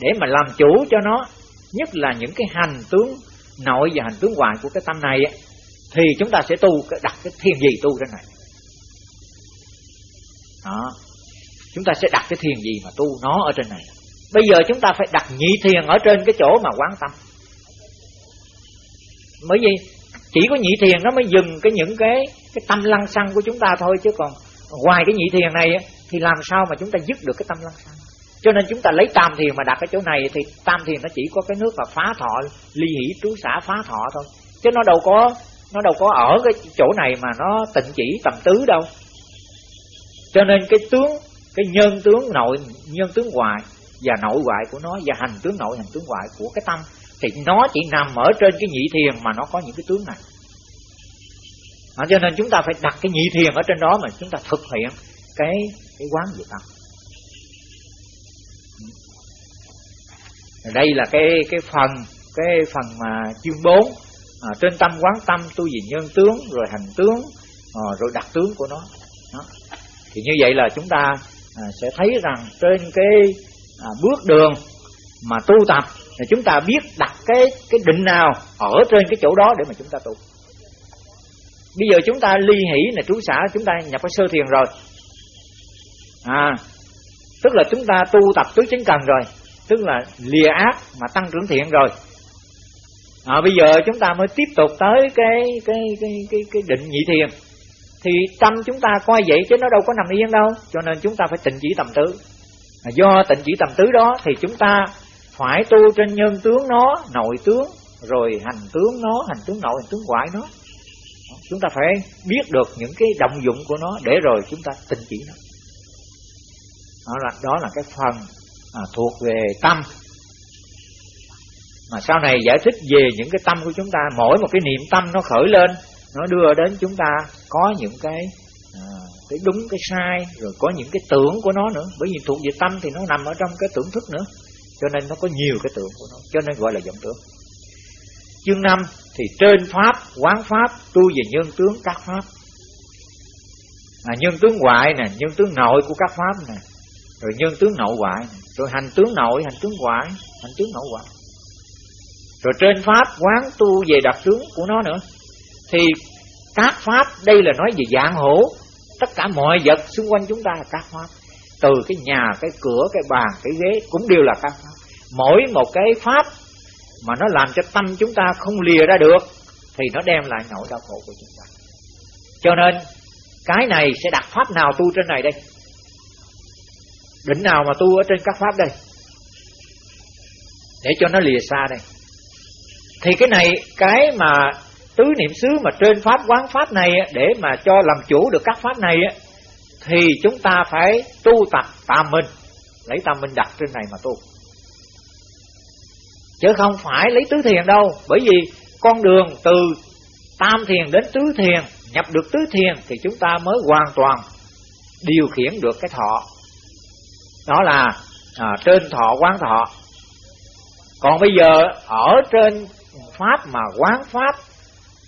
để mà làm chủ cho nó nhất là những cái hành tướng nội và hành tướng ngoại của cái tâm này thì chúng ta sẽ tu đặt cái thiền gì tu trên này. Đó. Chúng ta sẽ đặt cái thiền gì mà tu nó ở trên này bây giờ chúng ta phải đặt nhị thiền ở trên cái chỗ mà quan tâm. Bởi vì chỉ có nhị thiền nó mới dừng cái những cái cái tâm lăng xăng của chúng ta thôi, chứ còn ngoài cái nhị thiền này thì làm sao mà chúng ta dứt được cái tâm lăng xăng? Cho nên chúng ta lấy tam thiền mà đặt ở chỗ này thì tam thiền nó chỉ có cái nước và phá thọ, ly hỷ trú xả phá thọ thôi. Chứ nó đâu có, nó đâu có ở cái chỗ này mà nó tịnh chỉ tầm tứ đâu. Cho nên cái tướng, cái nhân tướng nội, nhân tướng ngoài và nội ngoại của nó và hành tướng nội hành tướng ngoại của cái tâm thì nó chỉ nằm ở trên cái nhị thiền mà nó có những cái tướng này. À, cho nên chúng ta phải đặt cái nhị thiền ở trên đó mà chúng ta thực hiện cái cái quán về tâm. Đây là cái cái phần cái phần mà chương 4 à, trên tâm quán tâm tu vì nhân tướng rồi hành tướng à, rồi đặc tướng của nó. Đó. thì như vậy là chúng ta à, sẽ thấy rằng trên cái à, bước đường mà tu tập thì chúng ta biết đặt cái cái định nào ở trên cái chỗ đó để mà chúng ta tu. Bây giờ chúng ta ly hỷ là trú xã chúng ta nhập cái sơ thiền rồi. À tức là chúng ta tu tập tứ chánh cần rồi tức là lìa ác mà tăng trưởng thiện rồi. À, bây giờ chúng ta mới tiếp tục tới cái cái cái cái cái định nhị thiền. Thì tâm chúng ta coi vậy chứ nó đâu có nằm yên đâu cho nên chúng ta phải tịnh chỉ tầm tứ do tịnh chỉ tầm tứ đó thì chúng ta phải tu trên nhân tướng nó nội tướng rồi hành tướng nó hành tướng nội hành tướng ngoại nó. Chúng ta phải biết được những cái động dụng của nó để rồi chúng ta tịnh chỉ nó. Đó là đó là cái phần à, thuộc về tâm. Mà sau này giải thích về những cái tâm của chúng ta mỗi một cái niệm tâm nó khởi lên nó đưa đến chúng ta có những cái à, cái đúng cái sai rồi có những cái tưởng của nó nữa. Bởi vì thuộc về tâm thì nó nằm ở trong cái tưởng thức nữa. Cho nên nó có nhiều cái tưởng của nó. Cho nên gọi là vọng tưởng. Chương 5 thì trên pháp quán pháp tu về nhân tướng các pháp. À, nhân tướng ngoại nè nhân tướng nội của các pháp nè. Rồi nhân tướng nội ngoại rồi hành tướng nội hành tướng ngoại hành tướng nội ngoại. Rồi trên pháp quán tu về đặc tướng của nó nữa. Thì các pháp đây là nói về dạng hữu tất cả mọi vật xung quanh chúng ta là các pháp từ cái nhà, cái cửa, cái bàn, cái ghế cũng đều là các pháp mỗi một cái pháp mà nó làm cho tâm chúng ta không lìa ra được thì nó đem lại nỗi đau khổ của chúng ta. Cho nên, cái này sẽ đặt pháp nào tu trên này đây? Đỉnh nào mà tu ở trên các pháp đây? Để cho nó lìa xa đây. Thì cái này, cái mà tứ niệm xứ mà trên pháp quán pháp này để mà cho làm chủ được các pháp này thì chúng ta phải tu tập tam minh. Lấy tam minh đặt trên này mà tu. Chứ không phải lấy tứ thiền đâu bởi vì con đường từ tam thiền đến tứ thiền nhập được tứ thiền thì chúng ta mới hoàn toàn điều khiển được cái thọ. Đó là à, trên thọ quán thọ. Còn bây giờ ở trên pháp mà quán pháp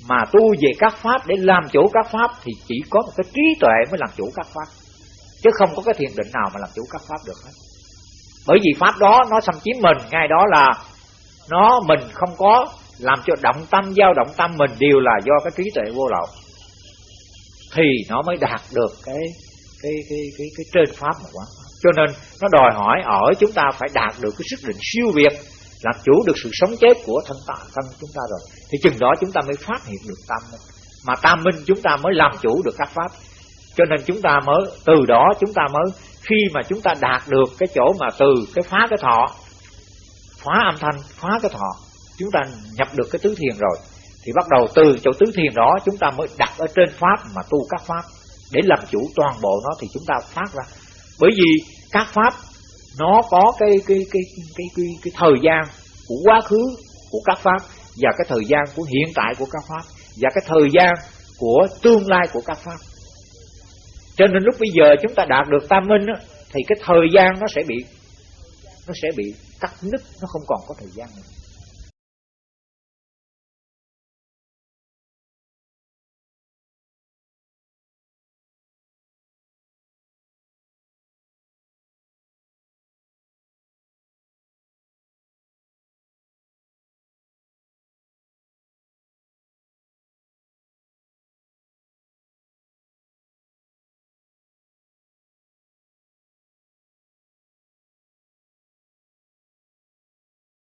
mà tu về các pháp, để làm chủ các pháp, thì chỉ có một cái trí tuệ mới làm chủ các pháp. Chứ không có cái thiền định nào mà làm chủ các pháp được hết. Bởi vì pháp đó, nó xâm chiếm mình. Ngay đó là nó mình không có làm cho động tâm dao động tâm mình đều là do cái trí tuệ vô lậu. Thì nó mới đạt được cái cái cái cái cái trên pháp mà quán cho nên nó đòi hỏi ở chúng ta phải đạt được cái sức định siêu việt làm chủ được sự sống chết của thân ta thân chúng ta rồi, thì chừng đó chúng ta mới phát hiện được tam minh. Mà tam minh chúng ta mới làm chủ được các pháp. Cho nên chúng ta mới, từ đó chúng ta mới, khi mà chúng ta đạt được cái chỗ mà từ cái phá cái thọ, phá âm thanh, phá cái thọ, chúng ta nhập được cái tứ thiền rồi, thì bắt đầu từ chỗ tứ thiền đó chúng ta mới đặt ở trên pháp mà tu các pháp. Để làm chủ toàn bộ nó thì chúng ta phát ra. Bởi vì các pháp nó có cái cái cái cái cái, cái thời gian của quá khứ của các pháp và cái thời gian của hiện tại của các pháp và cái thời gian của tương lai của các pháp. Cho nên lúc bây giờ chúng ta đạt được tam minh á, thì cái thời gian nó sẽ bị nó sẽ bị cắt nứt nó không còn có thời gian nữa.